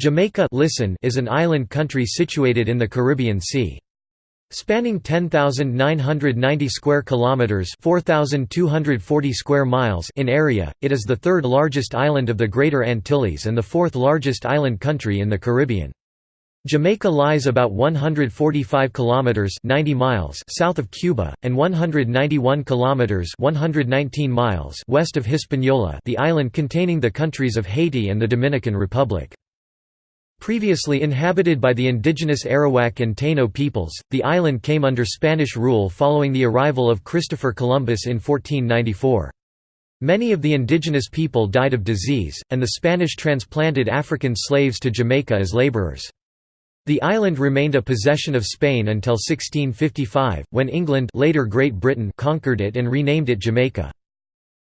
Jamaica listen is an island country situated in the Caribbean Sea. Spanning 10,990 square kilometers, 4,240 square miles in area, it is the third largest island of the Greater Antilles and the fourth largest island country in the Caribbean. Jamaica lies about 145 kilometers 90 miles south of Cuba and 191 kilometers 119 miles west of Hispaniola, the island containing the countries of Haiti and the Dominican Republic. Previously inhabited by the indigenous Arawak and Taino peoples, the island came under Spanish rule following the arrival of Christopher Columbus in 1494. Many of the indigenous people died of disease, and the Spanish transplanted African slaves to Jamaica as laborers. The island remained a possession of Spain until 1655, when England later Great Britain conquered it and renamed it Jamaica.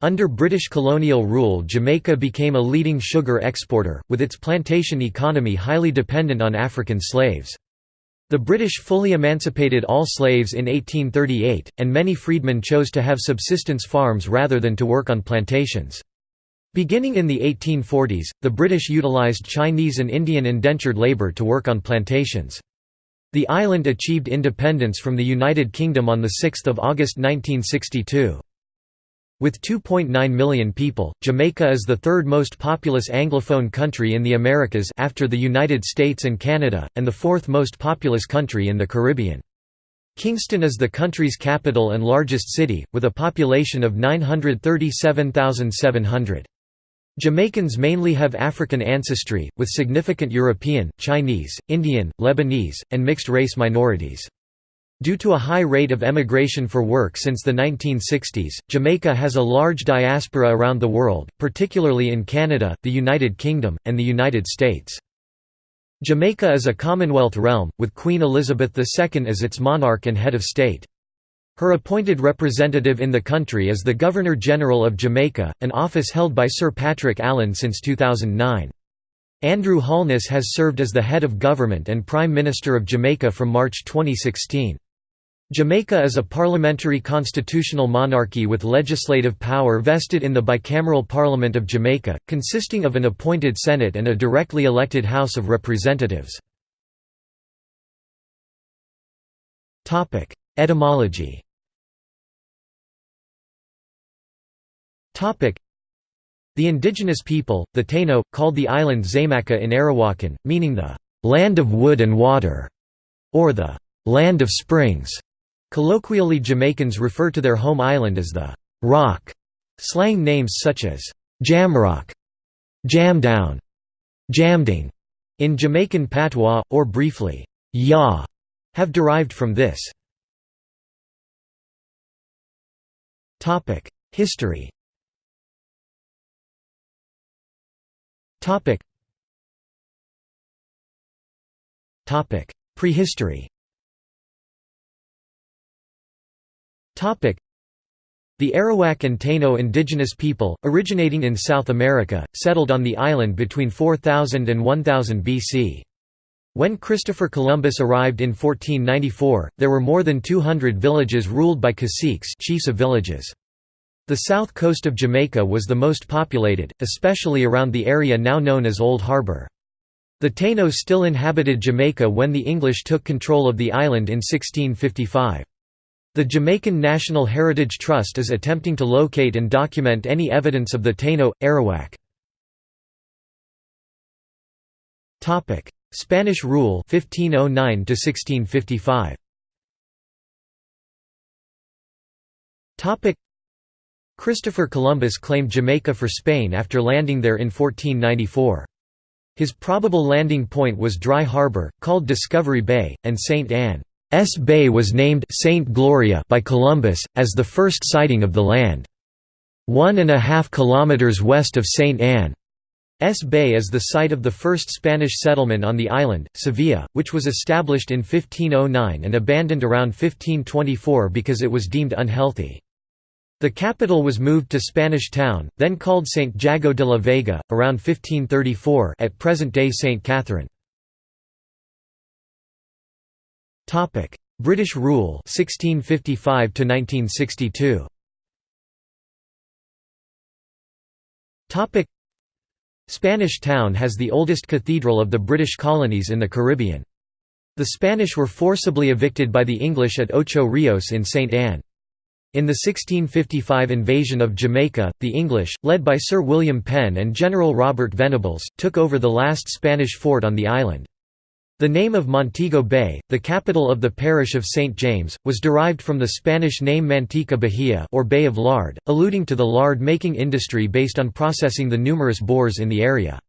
Under British colonial rule Jamaica became a leading sugar exporter, with its plantation economy highly dependent on African slaves. The British fully emancipated all slaves in 1838, and many freedmen chose to have subsistence farms rather than to work on plantations. Beginning in the 1840s, the British utilised Chinese and Indian indentured labour to work on plantations. The island achieved independence from the United Kingdom on 6 August 1962. With 2.9 million people, Jamaica is the third most populous Anglophone country in the Americas after the United States and Canada, and the fourth most populous country in the Caribbean. Kingston is the country's capital and largest city, with a population of 937,700. Jamaicans mainly have African ancestry, with significant European, Chinese, Indian, Lebanese, and mixed-race minorities. Due to a high rate of emigration for work since the 1960s, Jamaica has a large diaspora around the world, particularly in Canada, the United Kingdom, and the United States. Jamaica is a Commonwealth realm, with Queen Elizabeth II as its monarch and head of state. Her appointed representative in the country is the Governor-General of Jamaica, an office held by Sir Patrick Allen since 2009. Andrew Holness has served as the head of government and Prime Minister of Jamaica from March 2016. Jamaica is a parliamentary constitutional monarchy with legislative power vested in the bicameral Parliament of Jamaica, consisting of an appointed Senate and a directly elected House of Representatives. Etymology The indigenous people, the Taino, called the island Xaymaca in Arawakan, meaning the «land of wood and water» or the «land of springs». Colloquially Jamaicans refer to their home island as the «rock». Slang names such as «jamrock», «jamdown», «jamding» in Jamaican patois, or briefly «ya» have derived from this. History Prehistory the Arawak and Taino indigenous people, originating in South America, settled on the island between 4000 and 1000 BC. When Christopher Columbus arrived in 1494, there were more than 200 villages ruled by caciques chiefs of villages. The south coast of Jamaica was the most populated, especially around the area now known as Old Harbour. The Taino still inhabited Jamaica when the English took control of the island in 1655. The Jamaican National Heritage Trust is attempting to locate and document any evidence of the Taino, Arawak. Spanish rule 1509 1655. Christopher Columbus claimed Jamaica for Spain after landing there in 1494. His probable landing point was Dry Harbor, called Discovery Bay, and St. Ann's Bay was named St. Gloria by Columbus, as the first sighting of the land. One and a half kilometers west of St. Ann's Bay is the site of the first Spanish settlement on the island, Sevilla, which was established in 1509 and abandoned around 1524 because it was deemed unhealthy. The capital was moved to Spanish Town, then called St. Jago de la Vega, around 1534 at present-day St. Catherine. British rule 1655 to 1962. Topic: Spanish Town has the oldest cathedral of the British colonies in the Caribbean. The Spanish were forcibly evicted by the English at Ocho Rios in St. Ann. In the 1655 invasion of Jamaica, the English, led by Sir William Penn and General Robert Venables, took over the last Spanish fort on the island. The name of Montego Bay, the capital of the parish of St. James, was derived from the Spanish name Manteca Bahia or Bay of Lard, alluding to the lard-making industry based on processing the numerous boars in the area.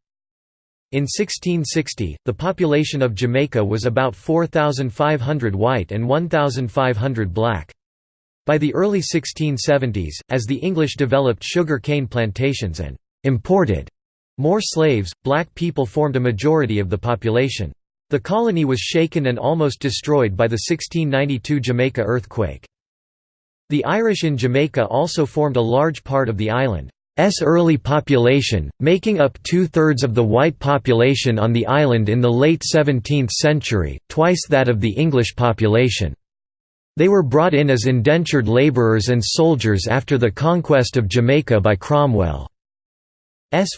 In 1660, the population of Jamaica was about 4,500 white and 1,500 black. By the early 1670s, as the English developed sugar cane plantations and imported more slaves, black people formed a majority of the population. The colony was shaken and almost destroyed by the 1692 Jamaica earthquake. The Irish in Jamaica also formed a large part of the island's early population, making up two-thirds of the white population on the island in the late 17th century, twice that of the English population. They were brought in as indentured labourers and soldiers after the conquest of Jamaica by Cromwell's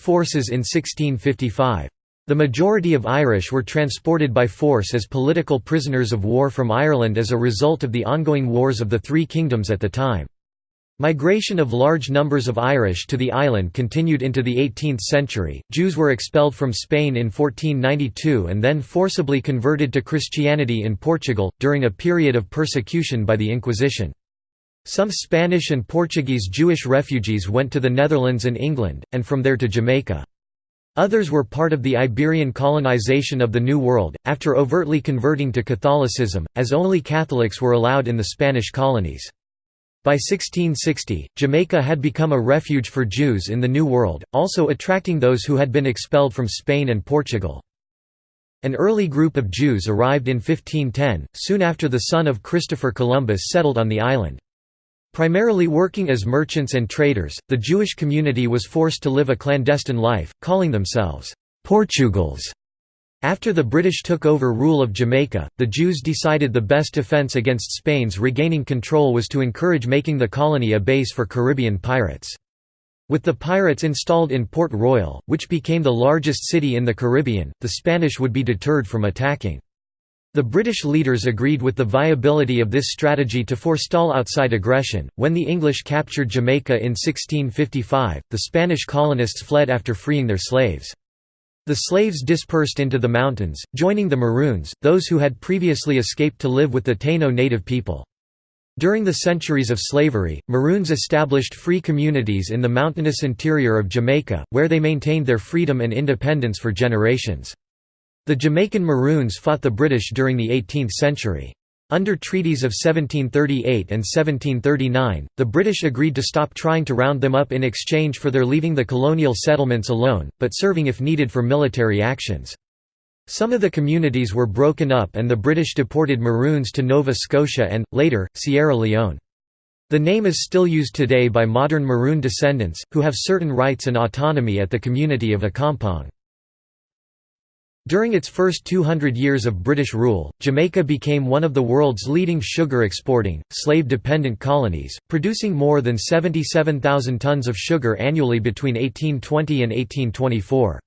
forces in 1655. The majority of Irish were transported by force as political prisoners of war from Ireland as a result of the ongoing wars of the Three Kingdoms at the time. Migration of large numbers of Irish to the island continued into the 18th century. Jews were expelled from Spain in 1492 and then forcibly converted to Christianity in Portugal, during a period of persecution by the Inquisition. Some Spanish and Portuguese Jewish refugees went to the Netherlands and England, and from there to Jamaica. Others were part of the Iberian colonization of the New World, after overtly converting to Catholicism, as only Catholics were allowed in the Spanish colonies. By 1660, Jamaica had become a refuge for Jews in the New World, also attracting those who had been expelled from Spain and Portugal. An early group of Jews arrived in 1510, soon after the son of Christopher Columbus settled on the island. Primarily working as merchants and traders, the Jewish community was forced to live a clandestine life, calling themselves Portugals. After the British took over rule of Jamaica, the Jews decided the best defence against Spain's regaining control was to encourage making the colony a base for Caribbean pirates. With the pirates installed in Port Royal, which became the largest city in the Caribbean, the Spanish would be deterred from attacking. The British leaders agreed with the viability of this strategy to forestall outside aggression. When the English captured Jamaica in 1655, the Spanish colonists fled after freeing their slaves. The slaves dispersed into the mountains, joining the Maroons, those who had previously escaped to live with the Taino native people. During the centuries of slavery, Maroons established free communities in the mountainous interior of Jamaica, where they maintained their freedom and independence for generations. The Jamaican Maroons fought the British during the 18th century. Under treaties of 1738 and 1739, the British agreed to stop trying to round them up in exchange for their leaving the colonial settlements alone, but serving if needed for military actions. Some of the communities were broken up and the British deported Maroons to Nova Scotia and, later, Sierra Leone. The name is still used today by modern Maroon descendants, who have certain rights and autonomy at the community of Accompong. During its first 200 years of British rule, Jamaica became one of the world's leading sugar exporting, slave-dependent colonies, producing more than 77,000 tons of sugar annually between 1820 and 1824.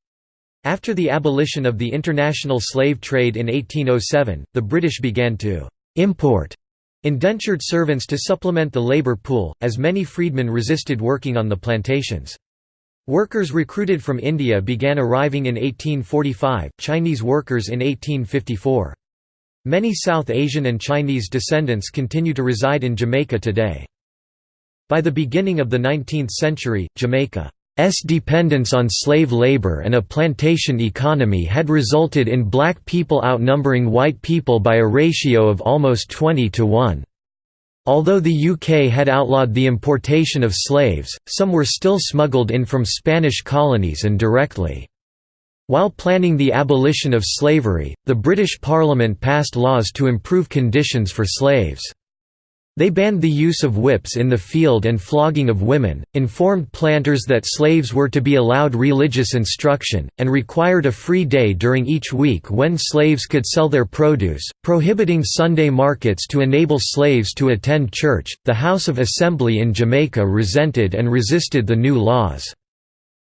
After the abolition of the international slave trade in 1807, the British began to «import» indentured servants to supplement the labour pool, as many freedmen resisted working on the plantations. Workers recruited from India began arriving in 1845, Chinese workers in 1854. Many South Asian and Chinese descendants continue to reside in Jamaica today. By the beginning of the 19th century, Jamaica's dependence on slave labor and a plantation economy had resulted in black people outnumbering white people by a ratio of almost 20 to 1. Although the UK had outlawed the importation of slaves, some were still smuggled in from Spanish colonies and directly. While planning the abolition of slavery, the British Parliament passed laws to improve conditions for slaves. They banned the use of whips in the field and flogging of women, informed planters that slaves were to be allowed religious instruction, and required a free day during each week when slaves could sell their produce, prohibiting Sunday markets to enable slaves to attend church. The House of Assembly in Jamaica resented and resisted the new laws.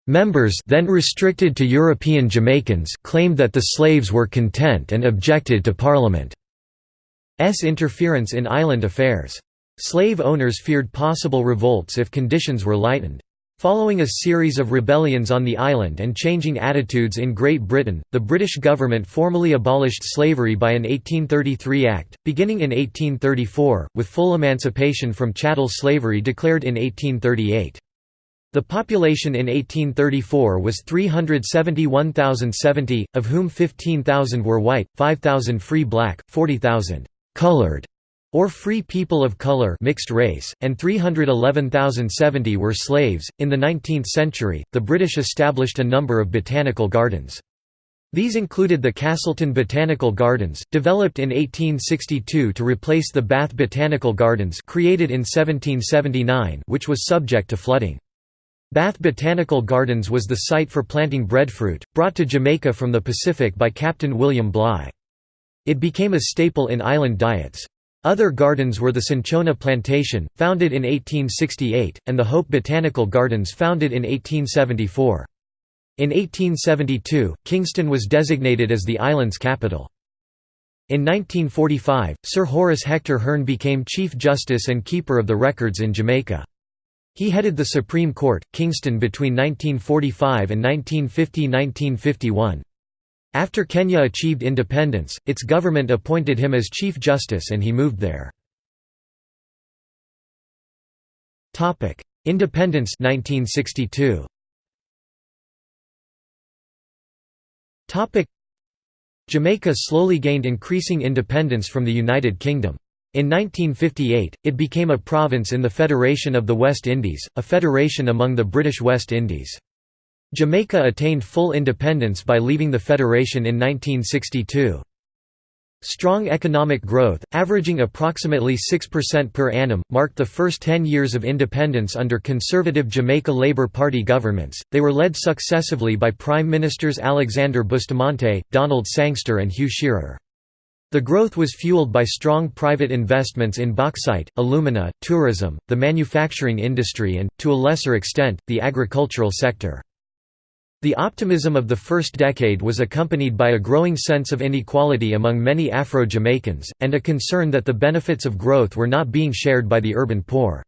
Members then restricted to European Jamaicans claimed that the slaves were content and objected to Parliament's interference in island affairs. Slave owners feared possible revolts if conditions were lightened. Following a series of rebellions on the island and changing attitudes in Great Britain, the British government formally abolished slavery by an 1833 Act, beginning in 1834, with full emancipation from chattel slavery declared in 1838. The population in 1834 was 371,070, of whom 15,000 were white, 5,000 free black, 40,000 colored or free people of color mixed race, and 311,070 were slaves. In the 19th century, the British established a number of botanical gardens. These included the Castleton Botanical Gardens, developed in 1862 to replace the Bath Botanical Gardens created in 1779 which was subject to flooding. Bath Botanical Gardens was the site for planting breadfruit, brought to Jamaica from the Pacific by Captain William Bligh. It became a staple in island diets. Other gardens were the Cinchona Plantation, founded in 1868, and the Hope Botanical Gardens founded in 1874. In 1872, Kingston was designated as the island's capital. In 1945, Sir Horace Hector Hearne became Chief Justice and Keeper of the Records in Jamaica. He headed the Supreme Court, Kingston between 1945 and 1950–1951. After Kenya achieved independence, its government appointed him as Chief Justice and he moved there. Independence 1962. Jamaica slowly gained increasing independence from the United Kingdom. In 1958, it became a province in the Federation of the West Indies, a federation among the British West Indies. Jamaica attained full independence by leaving the federation in 1962. Strong economic growth, averaging approximately 6% per annum, marked the first 10 years of independence under conservative Jamaica Labour Party governments. They were led successively by Prime Ministers Alexander Bustamante, Donald Sangster, and Hugh Shearer. The growth was fueled by strong private investments in bauxite, alumina, tourism, the manufacturing industry and, to a lesser extent, the agricultural sector. The optimism of the first decade was accompanied by a growing sense of inequality among many Afro-Jamaicans, and a concern that the benefits of growth were not being shared by the urban poor.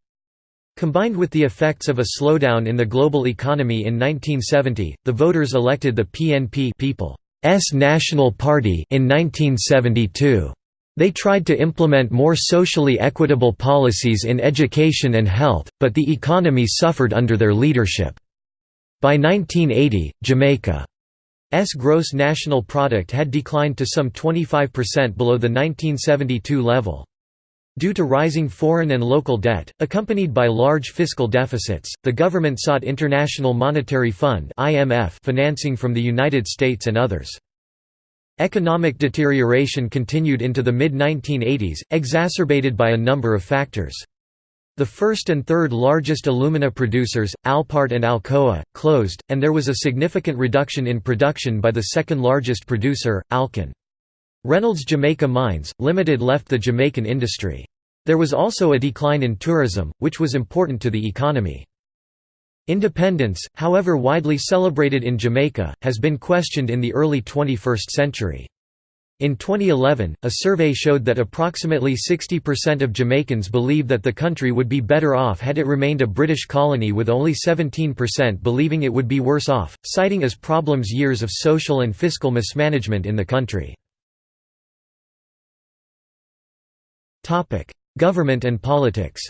Combined with the effects of a slowdown in the global economy in 1970, the voters elected the PNP People. S National Party in 1972. They tried to implement more socially equitable policies in education and health, but the economy suffered under their leadership. By 1980, Jamaica's gross national product had declined to some 25% below the 1972 level. Due to rising foreign and local debt, accompanied by large fiscal deficits, the government sought International Monetary Fund financing from the United States and others. Economic deterioration continued into the mid-1980s, exacerbated by a number of factors. The first and third largest alumina producers, Alpart and Alcoa, closed, and there was a significant reduction in production by the second largest producer, Alcan. Reynolds Jamaica Mines, Limited left the Jamaican industry. There was also a decline in tourism, which was important to the economy. Independence, however widely celebrated in Jamaica, has been questioned in the early 21st century. In 2011, a survey showed that approximately 60% of Jamaicans believe that the country would be better off had it remained a British colony with only 17% believing it would be worse off, citing as problems years of social and fiscal mismanagement in the country. Government and politics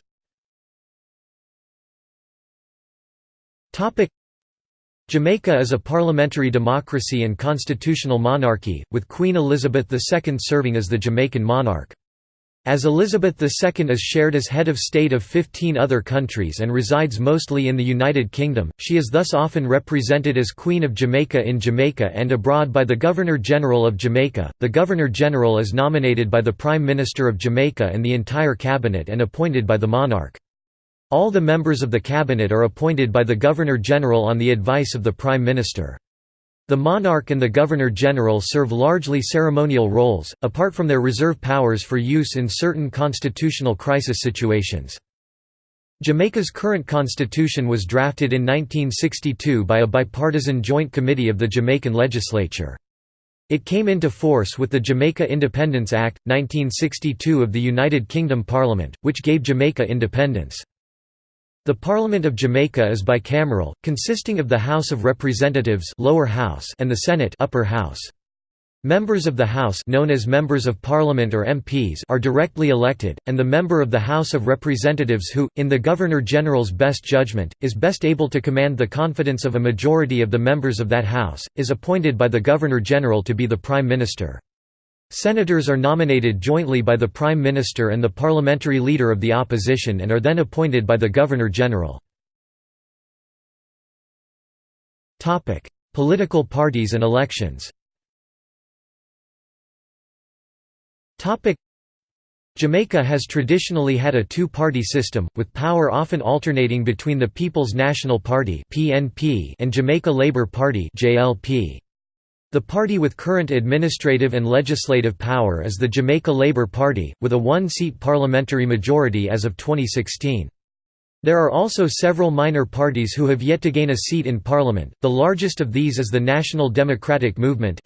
Jamaica is a parliamentary democracy and constitutional monarchy, with Queen Elizabeth II serving as the Jamaican monarch. As Elizabeth II is shared as head of state of 15 other countries and resides mostly in the United Kingdom, she is thus often represented as Queen of Jamaica in Jamaica and abroad by the Governor-General of Jamaica. The Governor-General is nominated by the Prime Minister of Jamaica and the entire cabinet and appointed by the monarch. All the members of the cabinet are appointed by the Governor-General on the advice of the Prime Minister. The monarch and the governor-general serve largely ceremonial roles, apart from their reserve powers for use in certain constitutional crisis situations. Jamaica's current constitution was drafted in 1962 by a bipartisan joint committee of the Jamaican legislature. It came into force with the Jamaica Independence Act, 1962 of the United Kingdom Parliament, which gave Jamaica independence. The Parliament of Jamaica is bicameral, consisting of the House of Representatives lower house and the Senate upper house. Members of the House known as Members of Parliament or MPs are directly elected, and the member of the House of Representatives who, in the Governor-General's best judgment, is best able to command the confidence of a majority of the members of that House, is appointed by the Governor-General to be the Prime Minister. Senators are nominated jointly by the Prime Minister and the parliamentary leader of the opposition and are then appointed by the Governor-General. Political parties and elections Jamaica has traditionally had a two-party system, with power often alternating between the People's National Party and Jamaica Labour Party The party with current administrative and legislative power is the Jamaica Labour Party, with a one-seat parliamentary majority as of 2016. There are also several minor parties who have yet to gain a seat in parliament, the largest of these is the National Democratic Movement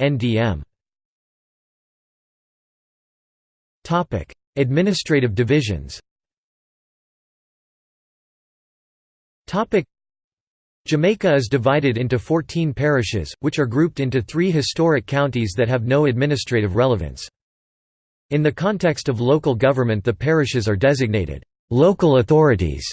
Administrative divisions. Jamaica is divided into 14 parishes, which are grouped into three historic counties that have no administrative relevance. In the context of local government the parishes are designated «local authorities».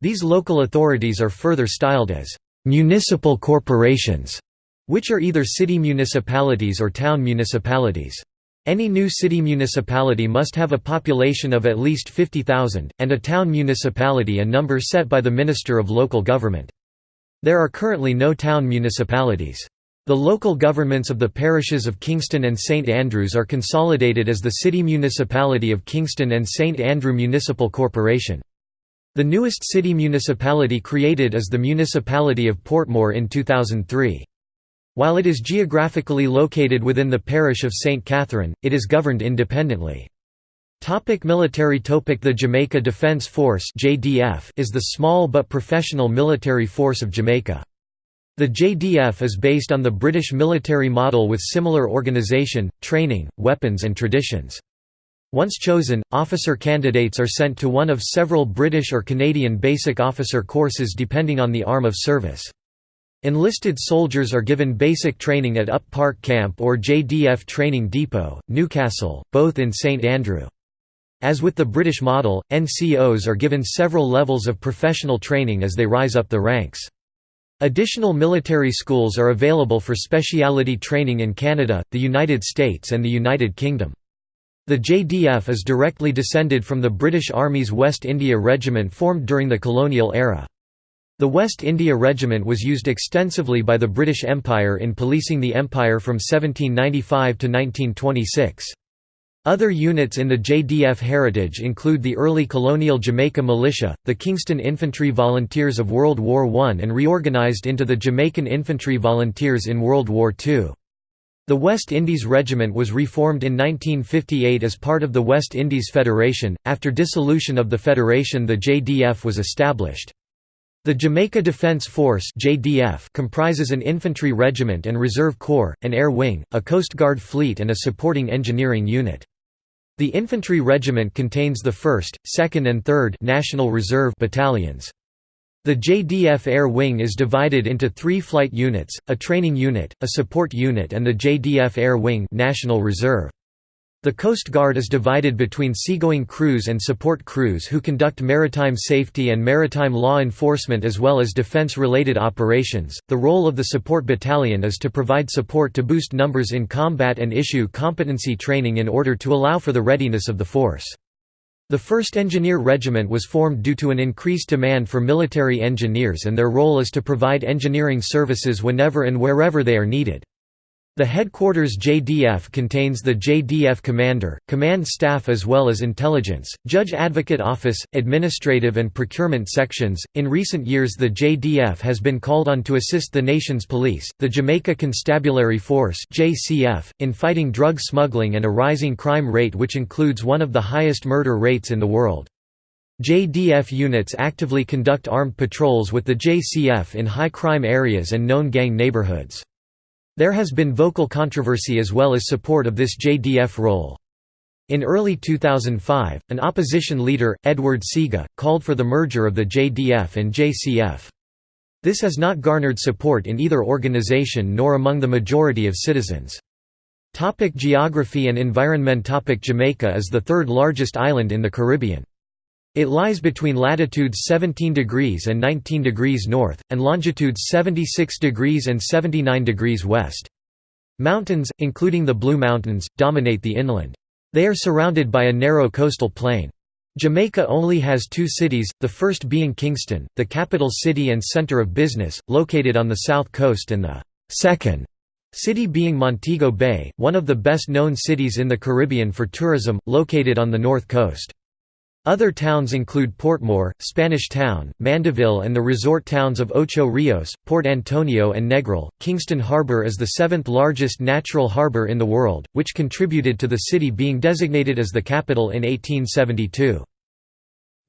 These local authorities are further styled as «municipal corporations», which are either city municipalities or town municipalities. Any new city municipality must have a population of at least 50,000, and a town municipality a number set by the Minister of Local Government. There are currently no town municipalities. The local governments of the parishes of Kingston and St Andrews are consolidated as the City Municipality of Kingston and St Andrew Municipal Corporation. The newest city municipality created is the Municipality of Portmore in 2003. While it is geographically located within the parish of St. Catherine, it is governed independently. Topic military topic The Jamaica Defence Force JDF is the small but professional military force of Jamaica. The JDF is based on the British military model with similar organisation, training, weapons and traditions. Once chosen, officer candidates are sent to one of several British or Canadian basic officer courses depending on the arm of service. Enlisted soldiers are given basic training at Up Park Camp or JDF Training Depot, Newcastle, both in St Andrew. As with the British model, NCOs are given several levels of professional training as they rise up the ranks. Additional military schools are available for speciality training in Canada, the United States and the United Kingdom. The JDF is directly descended from the British Army's West India Regiment formed during the colonial era. The West India Regiment was used extensively by the British Empire in policing the empire from 1795 to 1926. Other units in the JDF heritage include the early colonial Jamaica Militia, the Kingston Infantry Volunteers of World War I and reorganized into the Jamaican Infantry Volunteers in World War II. The West Indies Regiment was reformed in 1958 as part of the West Indies Federation. After dissolution of the Federation, the JDF was established. The Jamaica Defence Force (JDF) comprises an infantry regiment and reserve corps, an air wing, a coast guard fleet and a supporting engineering unit. The infantry regiment contains the 1st, 2nd and 3rd National Reserve battalions. The JDF Air Wing is divided into three flight units, a training unit, a support unit and the JDF Air Wing National Reserve. The Coast Guard is divided between seagoing crews and support crews who conduct maritime safety and maritime law enforcement as well as defense-related operations. The role of the support battalion is to provide support to boost numbers in combat and issue competency training in order to allow for the readiness of the force. The 1st Engineer Regiment was formed due to an increased demand for military engineers and their role is to provide engineering services whenever and wherever they are needed. The headquarters JDF contains the JDF Commander, Command Staff as well as Intelligence, Judge Advocate Office, Administrative and Procurement Sections. In recent years, the JDF has been called on to assist the nation's police, the Jamaica Constabulary Force (JCF), in fighting drug smuggling and a rising crime rate which includes one of the highest murder rates in the world. JDF units actively conduct armed patrols with the JCF in high-crime areas and known gang neighborhoods. There has been vocal controversy as well as support of this JDF role. In early 2005, an opposition leader, Edward Seaga, called for the merger of the JDF and JCF. This has not garnered support in either organization nor among the majority of citizens. Topic geography and environment Topic Jamaica is the third largest island in the Caribbean. It lies between latitudes 17 degrees and 19 degrees north, and longitudes 76 degrees and 79 degrees west. Mountains, including the Blue Mountains, dominate the inland. They are surrounded by a narrow coastal plain. Jamaica only has two cities, the first being Kingston, the capital city and center of business, located on the south coast and the second city being Montego Bay, one of the best known cities in the Caribbean for tourism, located on the north coast. Other towns include Portmore, Spanish Town, Mandeville, and the resort towns of Ocho Rios, Port Antonio, and Negril. Kingston Harbor is the seventh largest natural harbor in the world, which contributed to the city being designated as the capital in 1872.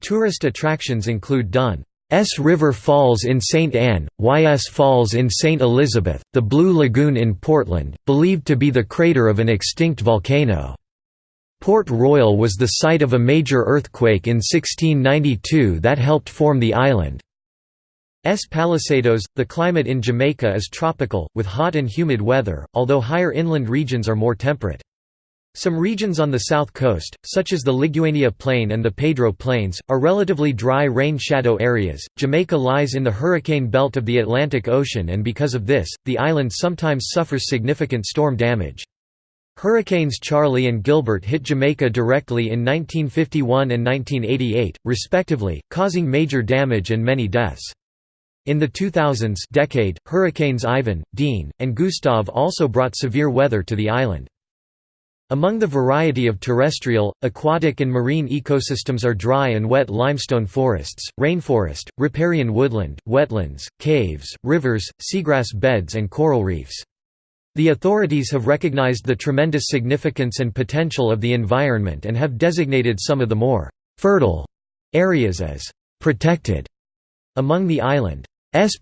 Tourist attractions include Dunn. S River Falls in St. Ann, YS Falls in St. Elizabeth, the Blue Lagoon in Portland, believed to be the crater of an extinct volcano. Port Royal was the site of a major earthquake in 1692 that helped form the island. S Palisadoes. The climate in Jamaica is tropical, with hot and humid weather, although higher inland regions are more temperate. Some regions on the south coast, such as the Liguanea Plain and the Pedro Plains, are relatively dry rain shadow areas. Jamaica lies in the hurricane belt of the Atlantic Ocean, and because of this, the island sometimes suffers significant storm damage. Hurricanes Charlie and Gilbert hit Jamaica directly in 1951 and 1988, respectively, causing major damage and many deaths. In the 2000s decade, hurricanes Ivan, Dean, and Gustav also brought severe weather to the island. Among the variety of terrestrial, aquatic and marine ecosystems are dry and wet limestone forests, rainforest, riparian woodland, wetlands, caves, rivers, seagrass beds and coral reefs. The authorities have recognized the tremendous significance and potential of the environment and have designated some of the more «fertile» areas as «protected». Among the island's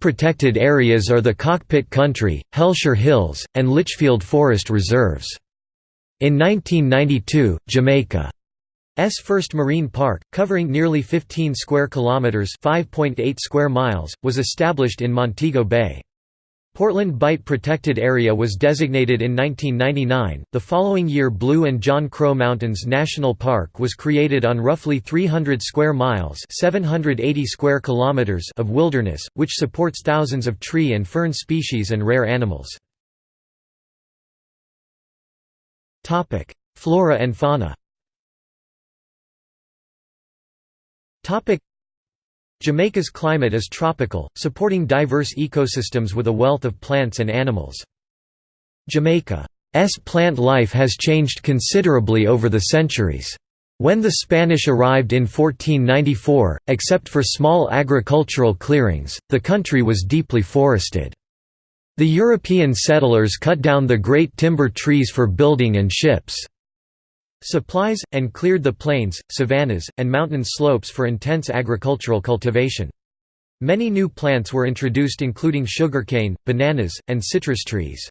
protected areas are the Cockpit Country, Hellshire Hills, and Litchfield Forest Reserves. In 1992, Jamaica's first marine park, covering nearly 15 square kilometers (5.8 square miles), was established in Montego Bay. Portland Bight Protected Area was designated in 1999. The following year, Blue and John Crow Mountains National Park was created on roughly 300 square miles (780 square kilometers) of wilderness, which supports thousands of tree and fern species and rare animals. Topic: Flora and fauna. Topic: Jamaica's climate is tropical, supporting diverse ecosystems with a wealth of plants and animals. Jamaica's plant life has changed considerably over the centuries. When the Spanish arrived in 1494, except for small agricultural clearings, the country was deeply forested. The European settlers cut down the great timber trees for building and ships supplies, and cleared the plains, savannas, and mountain slopes for intense agricultural cultivation. Many new plants were introduced including sugarcane, bananas, and citrus trees.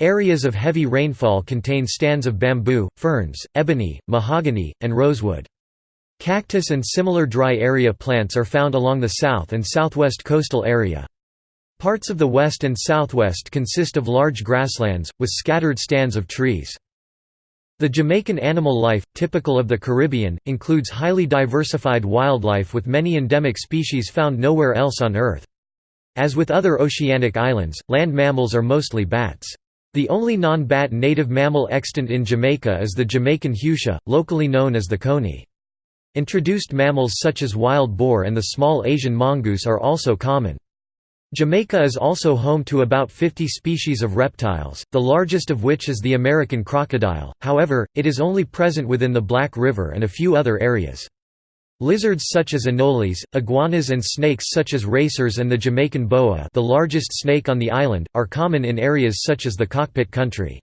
Areas of heavy rainfall contain stands of bamboo, ferns, ebony, mahogany, and rosewood. Cactus and similar dry area plants are found along the south and southwest coastal area. Parts of the west and southwest consist of large grasslands, with scattered stands of trees. The Jamaican animal life, typical of the Caribbean, includes highly diversified wildlife with many endemic species found nowhere else on Earth. As with other oceanic islands, land mammals are mostly bats. The only non-bat native mammal extant in Jamaica is the Jamaican hutia, locally known as the coney. Introduced mammals such as wild boar and the small Asian mongoose are also common. Jamaica is also home to about 50 species of reptiles, the largest of which is the American crocodile, however, it is only present within the Black River and a few other areas. Lizards such as anoles, iguanas and snakes such as racers and the Jamaican boa the largest snake on the island, are common in areas such as the cockpit country.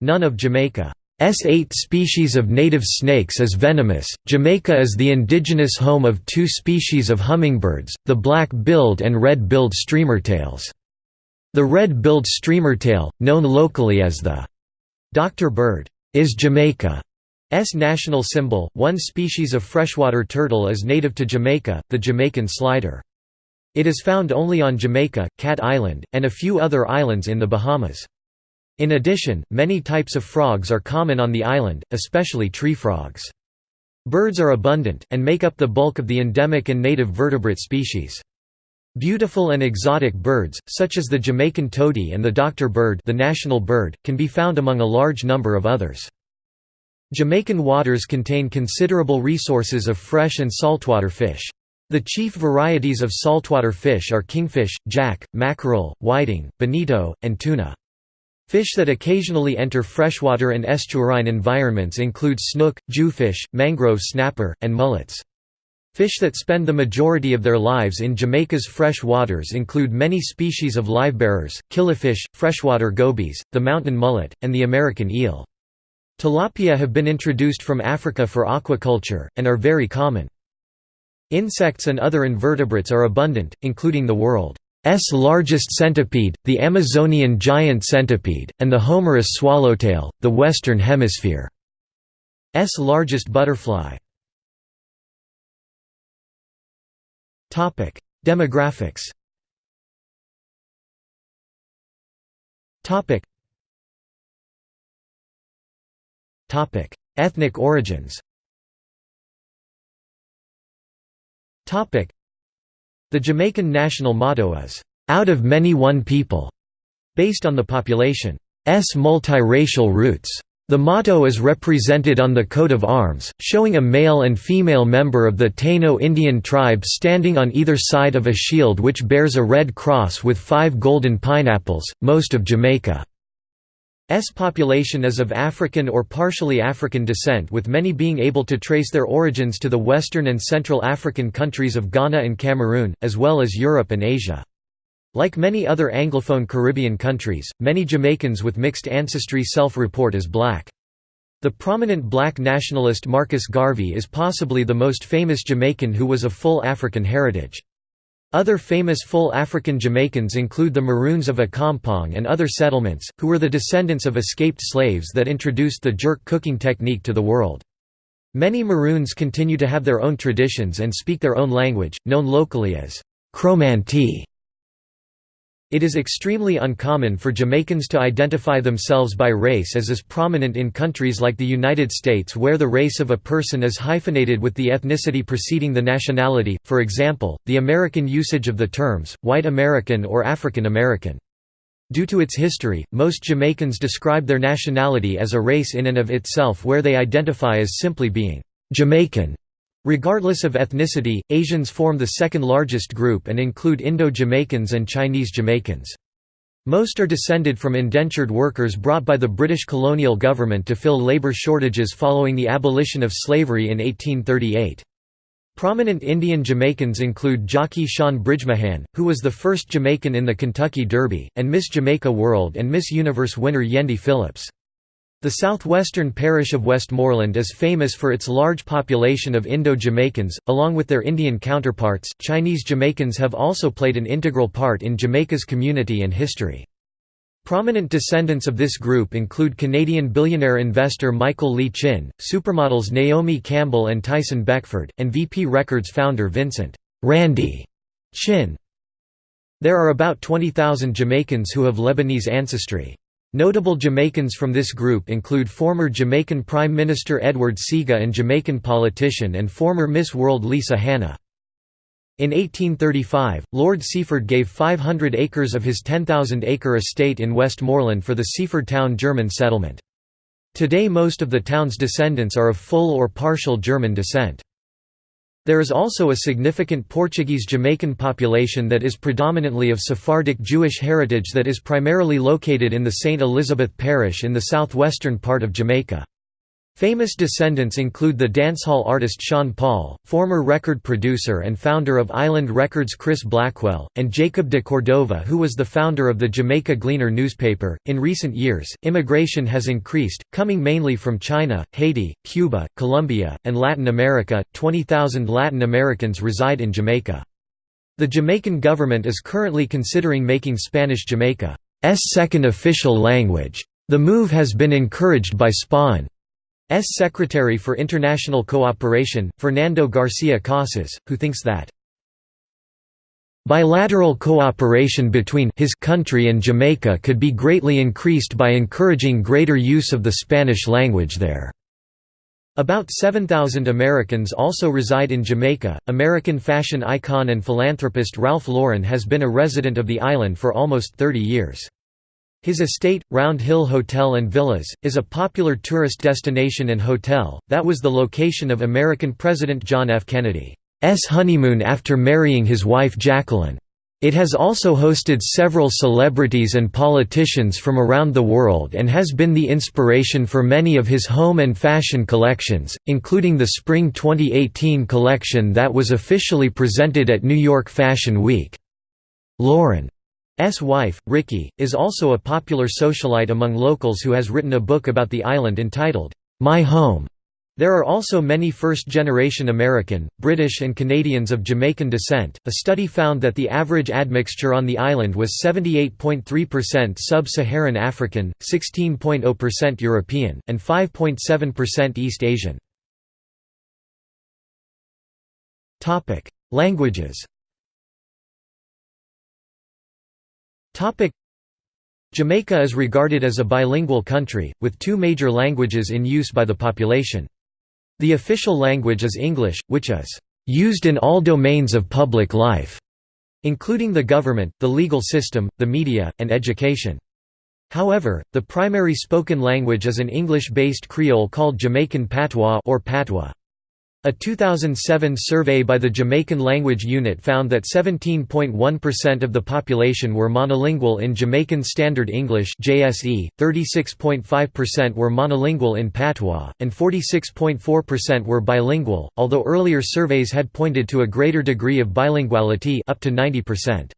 None of Jamaica. S8 species of native snakes is venomous. Jamaica is the indigenous home of two species of hummingbirds, the black-billed and red-billed streamertails. The red-billed streamertail, known locally as the Dr. Bird, is Jamaica's national symbol. One species of freshwater turtle is native to Jamaica, the Jamaican slider. It is found only on Jamaica, Cat Island, and a few other islands in the Bahamas. In addition, many types of frogs are common on the island, especially tree frogs. Birds are abundant, and make up the bulk of the endemic and native vertebrate species. Beautiful and exotic birds, such as the Jamaican tody and the Dr. bird the national bird, can be found among a large number of others. Jamaican waters contain considerable resources of fresh and saltwater fish. The chief varieties of saltwater fish are kingfish, jack, mackerel, whiting, bonito, and tuna. Fish that occasionally enter freshwater and estuarine environments include snook, jewfish, mangrove snapper, and mullets. Fish that spend the majority of their lives in Jamaica's fresh waters include many species of livebearers, killifish, freshwater gobies, the mountain mullet, and the American eel. Tilapia have been introduced from Africa for aquaculture, and are very common. Insects and other invertebrates are abundant, including the world's largest centipede, the Amazonian giant centipede, and the Homerus swallowtail, the Western Hemisphere's largest butterfly. Demographics. Ethnic origins. The Jamaican national motto is "Out of many one people," based on the population's multiracial roots. The motto is represented on the coat of arms, showing a male and female member of the Taino Indian tribe standing on either side of a shield which bears a red cross with five golden pineapples. Most of Jamaica's population is of African or partially African descent, with many being able to trace their origins to the Western and Central African countries of Ghana and Cameroon, as well as Europe and Asia. Like many other Anglophone Caribbean countries, many Jamaicans with mixed ancestry self-report as black. The prominent black nationalist Marcus Garvey is possibly the most famous Jamaican who was of full African heritage. Other famous full African Jamaicans include the Maroons of Accompong and other settlements, who were the descendants of escaped slaves that introduced the jerk cooking technique to the world. Many Maroons continue to have their own traditions and speak their own language, known locally as Chromantee. It is extremely uncommon for Jamaicans to identify themselves by race as is prominent in countries like the United States where the race of a person is hyphenated with the ethnicity preceding the nationality, for example, the American usage of the terms, white American or African American. Due to its history, most Jamaicans describe their nationality as a race in and of itself where they identify as simply being Jamaican. Regardless of ethnicity, Asians form the second largest group and include Indo-Jamaicans and Chinese Jamaicans. Most are descended from indentured workers brought by the British colonial government to fill labour shortages following the abolition of slavery in 1838. Prominent Indian Jamaicans include jockey Shaun Bridgmohan, who was the first Jamaican in the Kentucky Derby, and Miss Jamaica World and Miss Universe winner Yendi Phillips. The southwestern parish of Westmoreland is famous for its large population of Indo-Jamaicans, along with their Indian counterparts. Chinese Jamaicans have also played an integral part in Jamaica's community and history. Prominent descendants of this group include Canadian billionaire investor Michael Lee Chin, supermodels Naomi Campbell and Tyson Beckford, and VP Records founder Vincent Randy Chin. There are about 20,000 Jamaicans who have Lebanese ancestry. Notable Jamaicans from this group include former Jamaican Prime Minister Edward Seaga and Jamaican politician and former Miss World Lisa Hanna. In 1835, Lord Seaford gave 500 acres of his 10,000-acre estate in Westmoreland for the Seaford Town German settlement. Today most of the town's descendants are of full or partial German descent. There is also a significant Portuguese Jamaican population that is predominantly of Sephardic Jewish heritage that is primarily located in the St. Elizabeth Parish in the southwestern part of Jamaica. Famous descendants include the dancehall artist Sean Paul, former record producer and founder of Island Records Chris Blackwell, and Jacob de Cordova, who was the founder of the Jamaica Gleaner newspaper. In recent years, immigration has increased, coming mainly from China, Haiti, Cuba, Colombia, and Latin America. 20,000 Latin Americans reside in Jamaica. The Jamaican government is currently considering making Spanish Jamaica's second official language. The move has been encouraged by SPAN. S. Secretary for International Cooperation, Fernando Garcia Casas, who thinks that Bilateral cooperation between his country and Jamaica could be greatly increased by encouraging greater use of the Spanish language there. About 7,000 Americans also reside in Jamaica. American fashion icon and philanthropist Ralph Lauren has been a resident of the island for almost 30 years. His estate, Round Hill Hotel and Villas, is a popular tourist destination and hotel, that was the location of American President John F. Kennedy's honeymoon after marrying his wife Jacqueline. It has also hosted several celebrities and politicians from around the world and has been the inspiration for many of his home and fashion collections, including the Spring 2018 collection that was officially presented at New York Fashion Week. Lauren S. wife, Ricky, is also a popular socialite among locals who has written a book about the island entitled, My Home. There are also many first-generation American, British and Canadians of Jamaican descent. A study found that the average admixture on the island was 78.3% sub-Saharan African, 16.0% European, and 5.7% East Asian. Topic: Jamaica is regarded as a bilingual country, with two major languages in use by the population. The official language is English, which is used in all domains of public life, including the government, the legal system, the media, and education. However, the primary spoken language is an English-based Creole called Jamaican Patois or Patois. A 2007 survey by the Jamaican Language Unit found that 17.1% of the population were monolingual in Jamaican Standard English (JSE), 36.5% were monolingual in Patois, and 46.4% were bilingual, although earlier surveys had pointed to a greater degree of bilinguality up to 90%.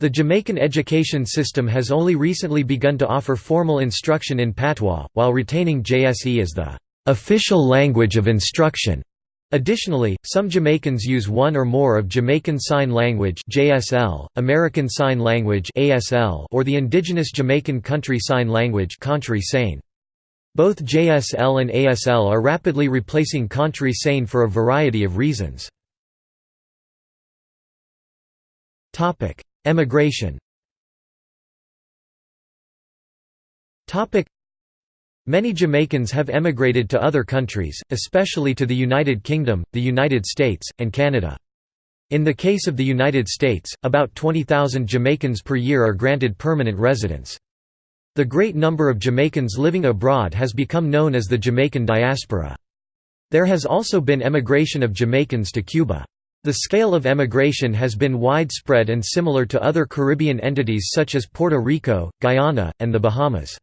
The Jamaican education system has only recently begun to offer formal instruction in Patois, while retaining JSE as the official language of instruction. Additionally, some Jamaicans use one or more of Jamaican Sign Language (JSL), American Sign Language (ASL), or the indigenous Jamaican Country Sign Language (Contri Sain). Both JSL and ASL are rapidly replacing Contri Sain for a variety of reasons. Topic: Emigration. Topic: Many Jamaicans have emigrated to other countries, especially to the United Kingdom, the United States, and Canada. In the case of the United States, about 20,000 Jamaicans per year are granted permanent residence. The great number of Jamaicans living abroad has become known as the Jamaican diaspora. There has also been emigration of Jamaicans to Cuba. The scale of emigration has been widespread and similar to other Caribbean entities such as Puerto Rico, Guyana, and the Bahamas.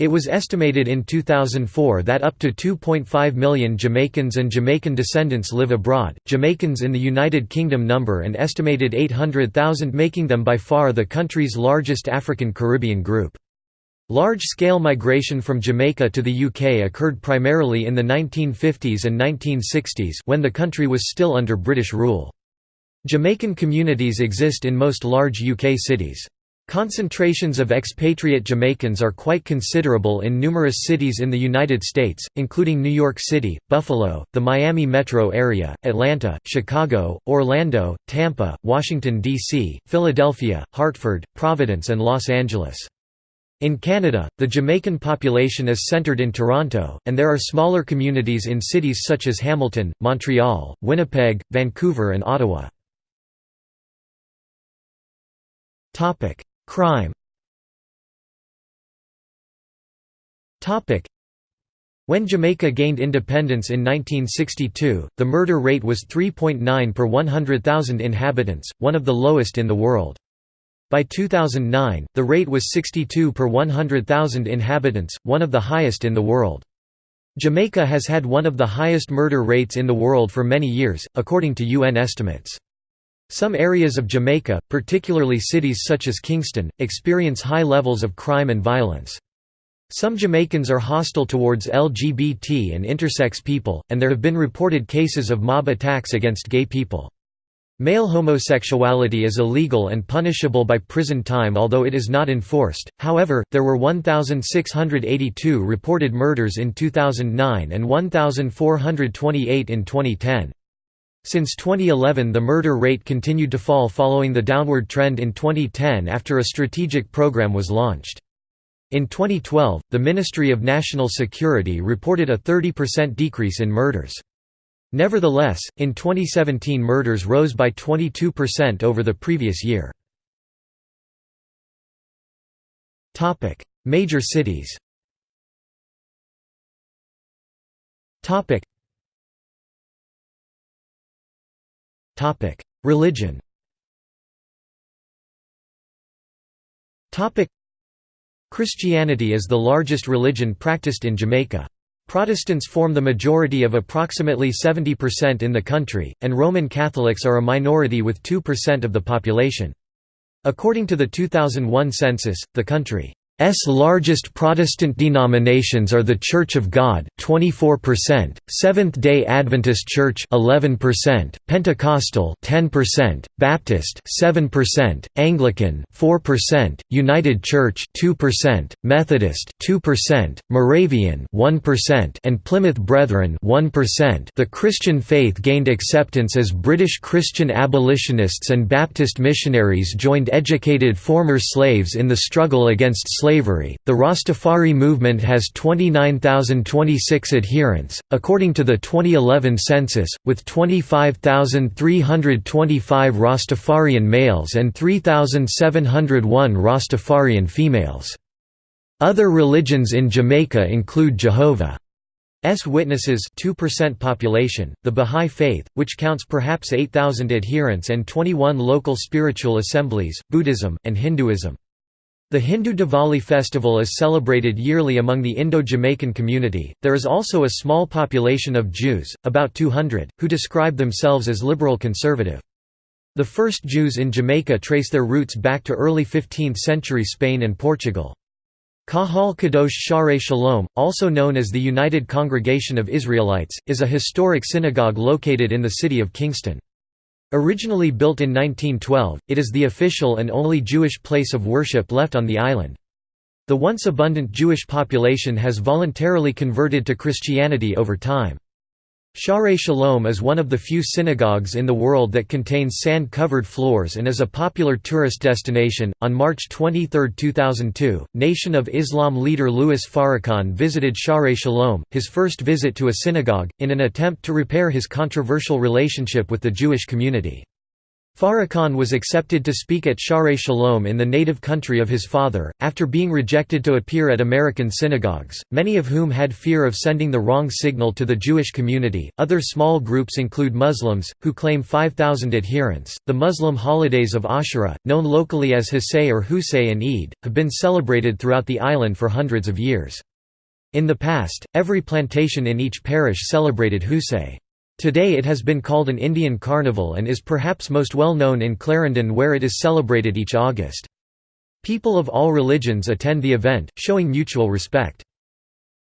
It was estimated in 2004 that up to 2.5 million Jamaicans and Jamaican descendants live abroad. Jamaicans in the United Kingdom number an estimated 800,000, making them by far the country's largest African Caribbean group. Large-scale migration from Jamaica to the UK occurred primarily in the 1950s and 1960s when the country was still under British rule. Jamaican communities exist in most large UK cities. Concentrations of expatriate Jamaicans are quite considerable in numerous cities in the United States, including New York City, Buffalo, the Miami metro area, Atlanta, Chicago, Orlando, Tampa, Washington, D.C., Philadelphia, Hartford, Providence and Los Angeles. In Canada, the Jamaican population is centred in Toronto, and there are smaller communities in cities such as Hamilton, Montreal, Winnipeg, Vancouver and Ottawa. Crime when Jamaica gained independence in 1962, the murder rate was 3.9 per 100,000 inhabitants, one of the lowest in the world. By 2009, the rate was 62 per 100,000 inhabitants, one of the highest in the world. Jamaica has had one of the highest murder rates in the world for many years, according to UN estimates. Some areas of Jamaica, particularly cities such as Kingston, experience high levels of crime and violence. Some Jamaicans are hostile towards LGBT and intersex people, and there have been reported cases of mob attacks against gay people. Male homosexuality is illegal and punishable by prison time although it is not enforced, however, there were 1,682 reported murders in 2009 and 1,428 in 2010. Since 2011 the murder rate continued to fall following the downward trend in 2010 after a strategic program was launched. In 2012, the Ministry of National Security reported a 30% decrease in murders. Nevertheless, in 2017 murders rose by 22% over the previous year. Major cities Religion Christianity is the largest religion practiced in Jamaica. Protestants form the majority of approximately 70% in the country, and Roman Catholics are a minority with 2% of the population. According to the 2001 census, the country S largest Protestant denominations are the Church of God 24%, Seventh-day Adventist Church 11%, Pentecostal 10%, Baptist 7%, Anglican 4%, United Church 2%, Methodist 2%, Moravian 1%, and Plymouth Brethren 1%. The Christian faith gained acceptance as British Christian abolitionists and Baptist missionaries joined educated former slaves in the struggle against slavery slavery. The Rastafari movement has 29,026 adherents, according to the 2011 census, with 25,325 Rastafarian males and 3,701 Rastafarian females. Other religions in Jamaica include Jehovah's Witnesses 2% population, the Bahá'í Faith, which counts perhaps 8,000 adherents and 21 local spiritual assemblies, Buddhism, and Hinduism. The Hindu Diwali festival is celebrated yearly among the Indo-Jamaican community. There is also a small population of Jews, about 200, who describe themselves as liberal conservative. The first Jews in Jamaica trace their roots back to early 15th century Spain and Portugal. Kahal Kadosh Shaare Shalom, also known as the United Congregation of Israelites, is a historic synagogue located in the city of Kingston. Originally built in 1912, it is the official and only Jewish place of worship left on the island. The once abundant Jewish population has voluntarily converted to Christianity over time. Shaare Shalom is one of the few synagogues in the world that contains sand covered floors and is a popular tourist destination. On March 23, 2002, Nation of Islam leader Louis Farrakhan visited Shaare Shalom, his first visit to a synagogue, in an attempt to repair his controversial relationship with the Jewish community. Farrakhan was accepted to speak at Shaare Shalom in the native country of his father, after being rejected to appear at American synagogues, many of whom had fear of sending the wrong signal to the Jewish community. Other small groups include Muslims, who claim 5,000 adherents. The Muslim holidays of Ashura, known locally as Husay or Husay and Eid, have been celebrated throughout the island for hundreds of years. In the past, every plantation in each parish celebrated Husay. Today it has been called an Indian carnival and is perhaps most well known in Clarendon where it is celebrated each August. People of all religions attend the event, showing mutual respect.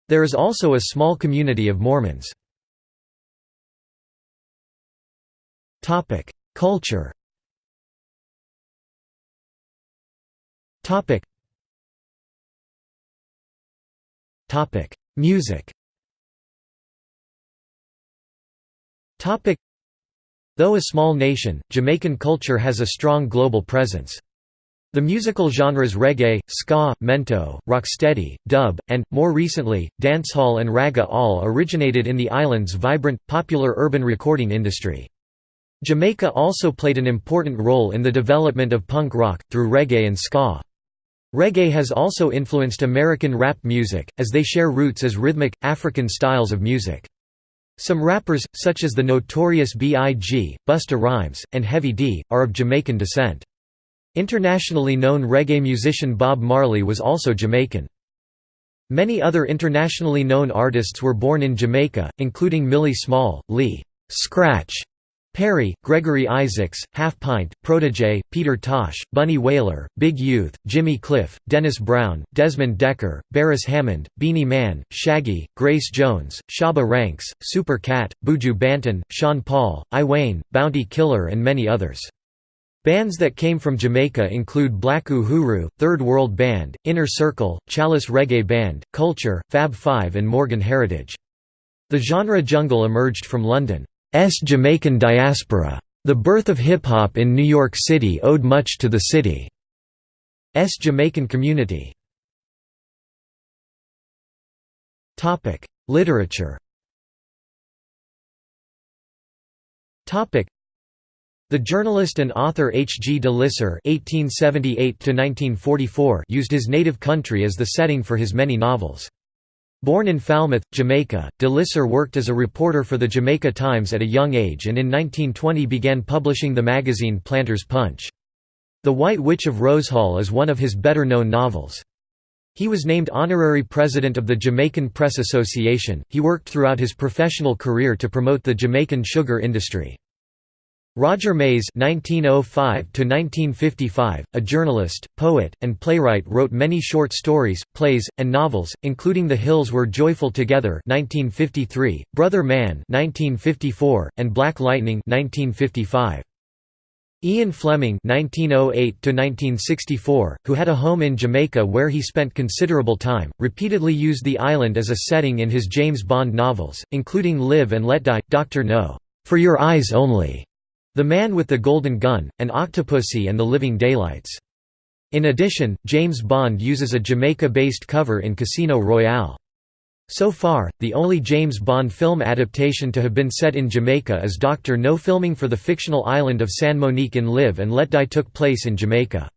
There is also a small community of Mormons. Culture Music Though a small nation, Jamaican culture has a strong global presence. The musical genres reggae, ska, mento, rocksteady, dub, and, more recently, dancehall and ragga all originated in the island's vibrant, popular urban recording industry. Jamaica also played an important role in the development of punk rock, through reggae and ska. Reggae has also influenced American rap music, as they share roots as rhythmic, African styles of music. Some rappers, such as the Notorious B.I.G., Busta Rhymes, and Heavy D, are of Jamaican descent. Internationally known reggae musician Bob Marley was also Jamaican. Many other internationally known artists were born in Jamaica, including Millie Small, Lee Scratch Perry, Gregory Isaacs, Half Pint, Protoje, Peter Tosh, Bunny Wailer, Big Youth, Jimmy Cliff, Dennis Brown, Desmond Dekker, Beres Hammond, Beenie Man, Shaggy, Grace Jones, Shabba Ranks, Super Cat, Buju Banton, Sean Paul, I Wayne, Bounty Killer and many others. Bands that came from Jamaica include Black Uhuru, Third World Band, Inner Circle, Chalice Reggae Band, Culture, Fab Five and Morgan Heritage. The genre jungle emerged from London. S Jamaican diaspora. The birth of hip-hop in New York City owed much to the city's Jamaican community. Literature The journalist and author H. G. de Lisser used his native country as the setting for his many novels. Born in Falmouth, Jamaica, de Lisser worked as a reporter for the Jamaica Times at a young age and in 1920 began publishing the magazine Planter's Punch. The White Witch of Rosehall is one of his better-known novels. He was named honorary president of the Jamaican Press Association. He worked throughout his professional career to promote the Jamaican sugar industry. Roger Mais (1905–1955), a journalist, poet, and playwright, wrote many short stories, plays, and novels, including *The Hills Were Joyful Together* (1953), *Brother Man* (1954), and *Black Lightning* (1955). Ian Fleming (1908–1964), who had a home in Jamaica where he spent considerable time, repeatedly used the island as a setting in his James Bond novels, including *Live and Let Die*, *Doctor No. For Your Eyes Only*, the Man with the Golden Gun, and Octopussy and the Living Daylights. In addition, James Bond uses a Jamaica-based cover in Casino Royale. So far, the only James Bond film adaptation to have been set in Jamaica is Dr. No filming for the fictional island of San Monique in Live and Let Die took place in Jamaica.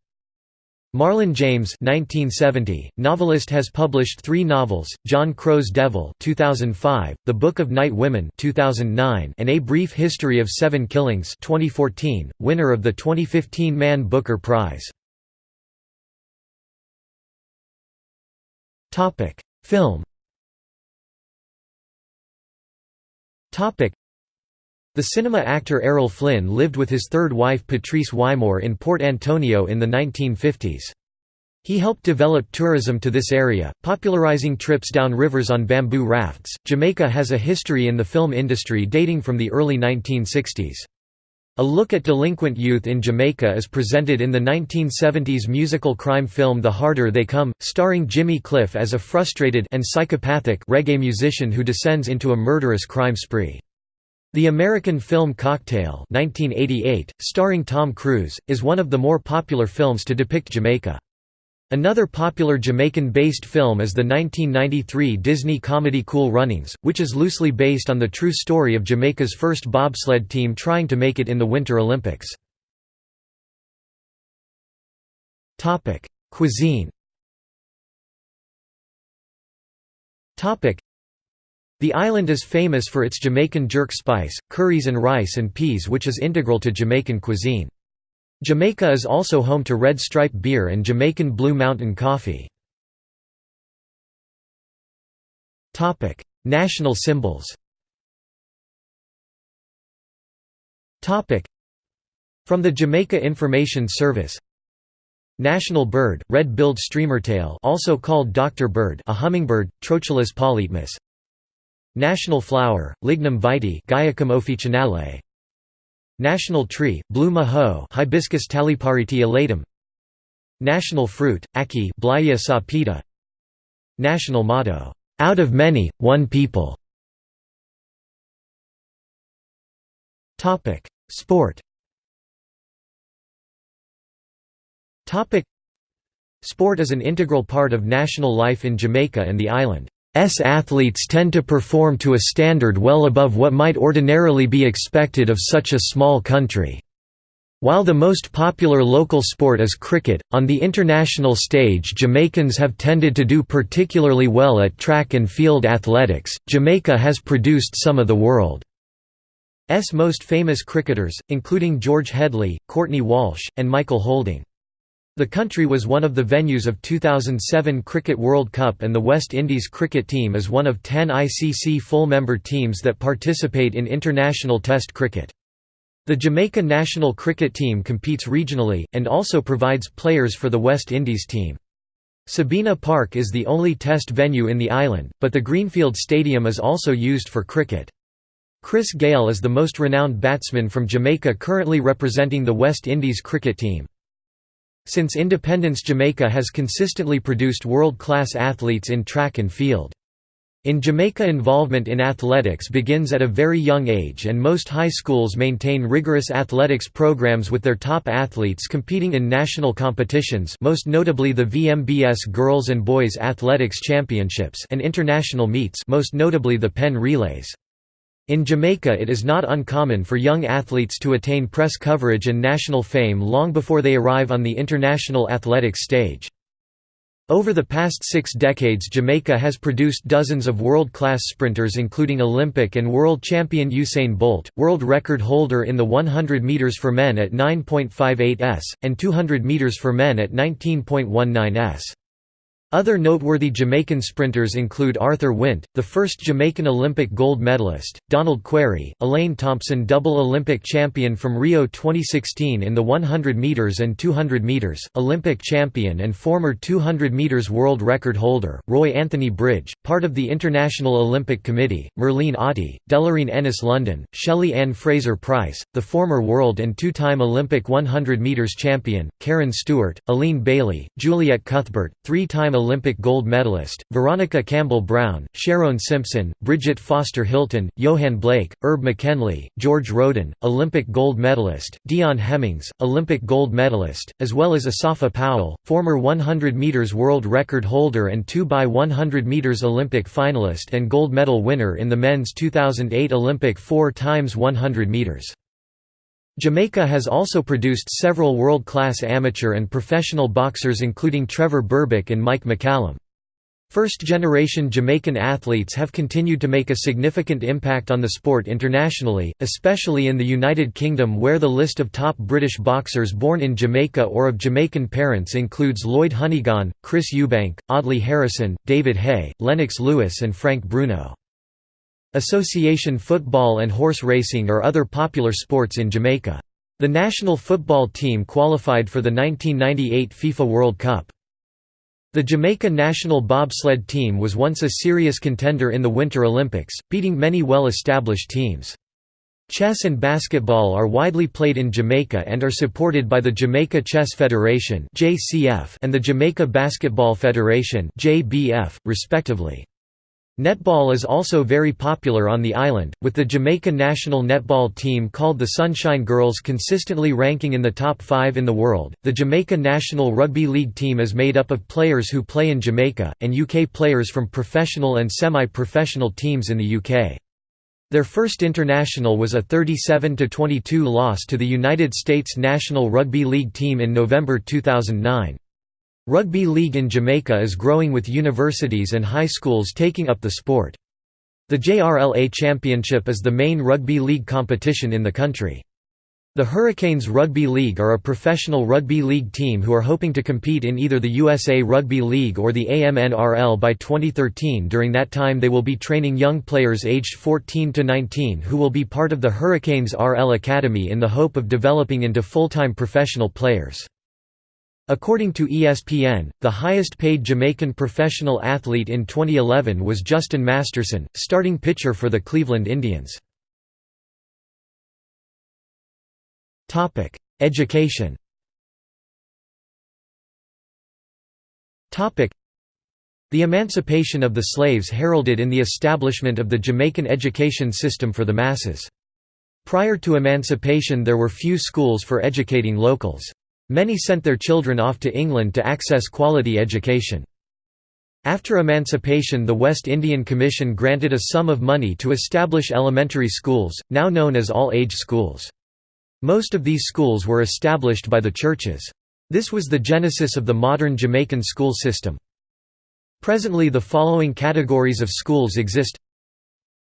Marlon James 1970, novelist has published three novels, John Crow's Devil 2005, The Book of Night Women 2009, and A Brief History of Seven Killings 2014, winner of the 2015 Man Booker Prize. Film the cinema actor Errol Flynn lived with his third wife Patrice Wymore in Port Antonio in the 1950s. He helped develop tourism to this area, popularizing trips down rivers on bamboo rafts. Jamaica has a history in the film industry dating from the early 1960s. A look at delinquent youth in Jamaica is presented in the 1970s musical crime film The Harder They Come, starring Jimmy Cliff as a frustrated and psychopathic reggae musician who descends into a murderous crime spree. The American film Cocktail 1988, starring Tom Cruise, is one of the more popular films to depict Jamaica. Another popular Jamaican-based film is the 1993 Disney comedy Cool Runnings, which is loosely based on the true story of Jamaica's first bobsled team trying to make it in the Winter Olympics. Cuisine the island is famous for its Jamaican jerk spice, curries and rice and peas which is integral to Jamaican cuisine. Jamaica is also home to Red Stripe beer and Jamaican Blue Mountain coffee. National symbols From the Jamaica Information Service National bird, red-billed streamertail also called Dr. Bird a hummingbird, Trochilus polytmus National flower, Lignum vitae Guaiacum officinale. National tree, blue mahoe Hibiscus. National fruit, Blighia sapida. National motto, "Out of many, one people." Topic: Sport. Topic: Sport is an integral part of national life in Jamaica and the island. S athletes tend to perform to a standard well above what might ordinarily be expected of such a small country. While the most popular local sport is cricket, on the international stage Jamaicans have tended to do particularly well at track and field athletics. Jamaica has produced some of the world's most famous cricketers, including George Headley, Courtney Walsh, and Michael Holding. The country was one of the venues of 2007 Cricket World Cup and the West Indies cricket team is one of 10 ICC full-member teams that participate in international test cricket. The Jamaica national cricket team competes regionally, and also provides players for the West Indies team. Sabina Park is the only test venue in the island, but the Greenfield Stadium is also used for cricket. Chris Gayle is the most renowned batsman from Jamaica currently representing the West Indies cricket team. Since independence Jamaica has consistently produced world-class athletes in track and field. In Jamaica involvement in athletics begins at a very young age and most high schools maintain rigorous athletics programs with their top athletes competing in national competitions most notably the VMBS Girls and Boys Athletics Championships and international meets most notably the Penn Relays. In Jamaica it is not uncommon for young athletes to attain press coverage and national fame long before they arrive on the international athletics stage. Over the past six decades Jamaica has produced dozens of world-class sprinters including Olympic and world champion Usain Bolt, world record holder in the 100 meters for men at 9.58 s, and 200 meters for men at 19.19 s. Other noteworthy Jamaican sprinters include Arthur Wint, the first Jamaican Olympic gold medalist, Donald Quarrie, Elaine Thompson double Olympic champion from Rio 2016 in the 100 metres and 200 metres, Olympic champion and former 200 metres world record holder, Roy Anthony Bridge, part of the International Olympic Committee, Merlene Ottey, Delloreen Ennis London, Shelly-Ann Fraser-Pryce, the former world and two-time Olympic 100 metres champion, Kerron Stewart, Aleen Bailey, Juliet Cuthbert, three-time Olympic gold medalist, Veronica Campbell-Brown, Sherone Simpson, Brigitte Foster Hylton, Johan Blake, Herb McKenley, George Rhoden, Olympic gold medalist, Deon Hemmings, Olympic gold medalist, as well as Asafa Powell, former 100 meters world record holder and 2 by 100 meters Olympic finalist and gold medal winner in the men's 2008 Olympic 4 times 100 meters. Jamaica has also produced several world-class amateur and professional boxers including Trevor Berbick and Mike McCallum. First-generation Jamaican athletes have continued to make a significant impact on the sport internationally, especially in the United Kingdom where the list of top British boxers born in Jamaica or of Jamaican parents includes Lloyd Honeyghan, Chris Eubank, Audley Harrison, David Haye, Lennox Lewis and Frank Bruno. Association football and horse racing are other popular sports in Jamaica. The national football team qualified for the 1998 FIFA World Cup. The Jamaica national bobsled team was once a serious contender in the Winter Olympics, beating many well-established teams. Chess and basketball are widely played in Jamaica and are supported by the Jamaica Chess Federation and the Jamaica Basketball Federation respectively. Netball is also very popular on the island, with the Jamaica national netball team called the Sunshine Girls consistently ranking in the top five in the world. The Jamaica national rugby league team is made up of players who play in Jamaica, and UK players from professional and semi professional teams in the UK. Their first international was a 37–22 loss to the United States National Rugby League team in November 2009. Rugby league in Jamaica is growing with universities and high schools taking up the sport. The JRLA Championship is the main rugby league competition in the country. The Hurricanes Rugby League are a professional rugby league team who are hoping to compete in either the USA Rugby League or the AMNRL by 2013 during that time they will be training young players aged 14 to 19 who will be part of the Hurricanes RL Academy in the hope of developing into full-time professional players. According to ESPN, the highest paid Jamaican professional athlete in 2011 was Justin Masterson, starting pitcher for the Cleveland Indians. Education The emancipation of the slaves heralded in the establishment of the Jamaican education system for the masses. Prior to emancipation there were few schools for educating locals. Many sent their children off to England to access quality education. After emancipation the West Indian Commission granted a sum of money to establish elementary schools, now known as all-age schools. Most of these schools were established by the churches. This was the genesis of the modern Jamaican school system. Presently the following categories of schools exist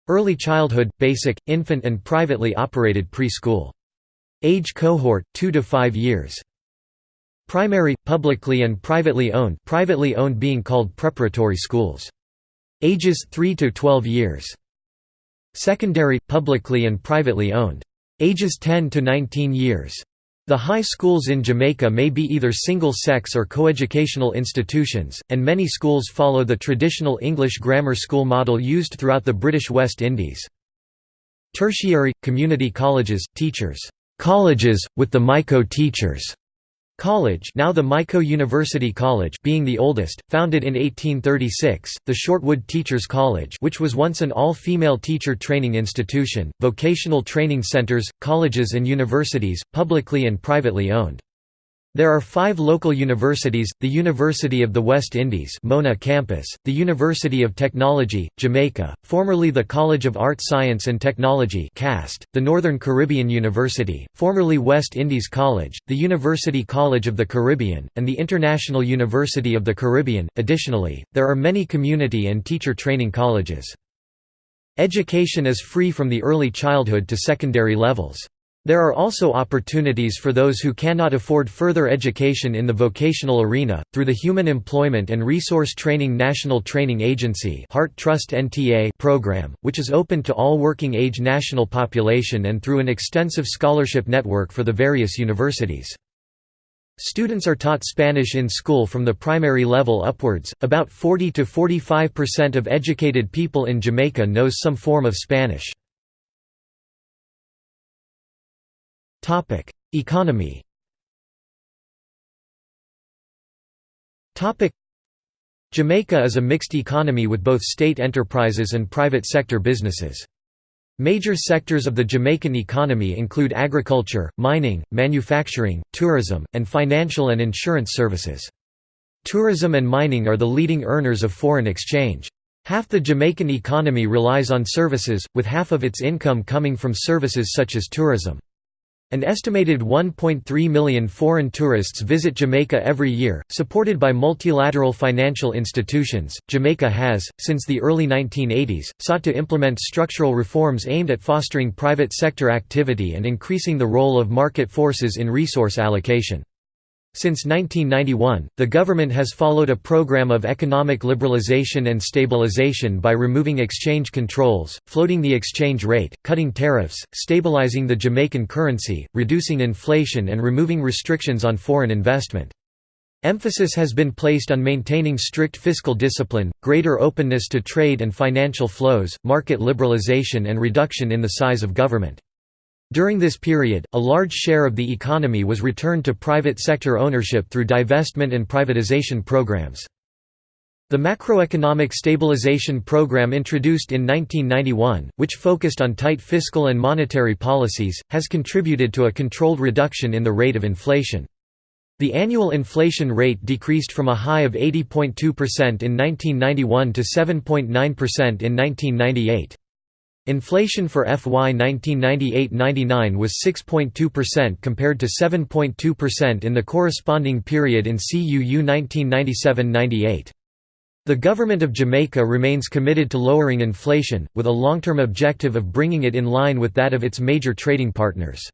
Early childhood, basic, infant and privately operated preschool. Age cohort, 2 to 5 years. Primary, publicly and privately owned privately owned being called preparatory schools. Ages 3 to 12 years. Secondary, publicly and privately owned. Ages 10 to 19 years. The high schools in Jamaica may be either single-sex or coeducational institutions, and many schools follow the traditional English grammar school model used throughout the British West Indies. Tertiary – community colleges, teachers' colleges, with the MICO teachers' College now the MICO University College being the oldest, founded in 1836, the Shortwood Teachers College which was once an all-female teacher training institution, vocational training centers, colleges and universities, publicly and privately owned. There are five local universities, the University of the West Indies Mona campus, the University of Technology, Jamaica, formerly the College of Art Science and Technology CAST, the Northern Caribbean University, formerly West Indies College, the University College of the Caribbean, and the International University of the Caribbean. Additionally, there are many community and teacher training colleges. Education is free from the early childhood to secondary levels. There are also opportunities for those who cannot afford further education in the vocational arena, through the Human Employment and Resource Training National Training Agency Heart Trust NTA program, which is open to all working-age national population and through an extensive scholarship network for the various universities. Students are taught Spanish in school from the primary level upwards. About 40 to 45% of educated people in Jamaica knows some form of Spanish. Topic: Economy. Topic: Jamaica is a mixed economy with both state enterprises and private sector businesses. Major sectors of the Jamaican economy include agriculture, mining, manufacturing, tourism, and financial and insurance services. Tourism and mining are the leading earners of foreign exchange. Half the Jamaican economy relies on services, with half of its income coming from services such as tourism. An estimated 1.3 million foreign tourists visit Jamaica every year, supported by multilateral financial institutions. Jamaica has, since the early 1980s, sought to implement structural reforms aimed at fostering private sector activity and increasing the role of market forces in resource allocation. Since 1991, the government has followed a program of economic liberalization and stabilization by removing exchange controls, floating the exchange rate, cutting tariffs, stabilizing the Jamaican currency, reducing inflation and removing restrictions on foreign investment. Emphasis has been placed on maintaining strict fiscal discipline, greater openness to trade and financial flows, market liberalization and reduction in the size of government. During this period, a large share of the economy was returned to private sector ownership through divestment and privatization programs. The Macroeconomic Stabilization Program introduced in 1991, which focused on tight fiscal and monetary policies, has contributed to a controlled reduction in the rate of inflation. The annual inflation rate decreased from a high of 80.2% in 1991 to 7.9% in 1998. Inflation for FY 1998–99 was 6.2% compared to 7.2% in the corresponding period in CUU 1997–98. The Government of Jamaica remains committed to lowering inflation, with a long-term objective of bringing it in line with that of its major trading partners.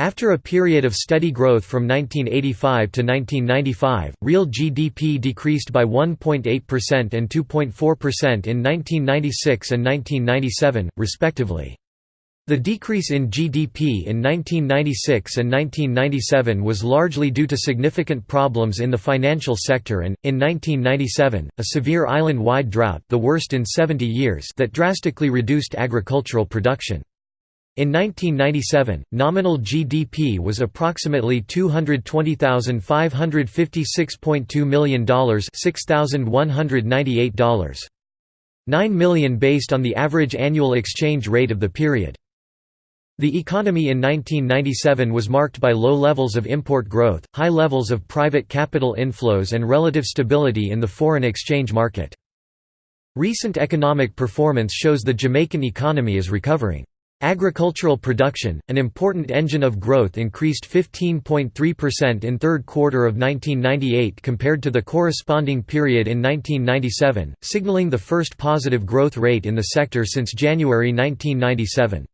After a period of steady growth from 1985 to 1995, real GDP decreased by 1.8% and 2.4% in 1996 and 1997, respectively. The decrease in GDP in 1996 and 1997 was largely due to significant problems in the financial sector and, in 1997, a severe island-wide drought the worst in 70 years that drastically reduced agricultural production. In 1997, nominal GDP was approximately $220,556.2 million $6,198. 9 million based on the average annual exchange rate of the period. The economy in 1997 was marked by low levels of import growth, high levels of private capital inflows and relative stability in the foreign exchange market. Recent economic performance shows the Jamaican economy is recovering. Agricultural production, an important engine of growth increased 15.3% in third quarter of 1998 compared to the corresponding period in 1997, signaling the first positive growth rate in the sector since January 1997.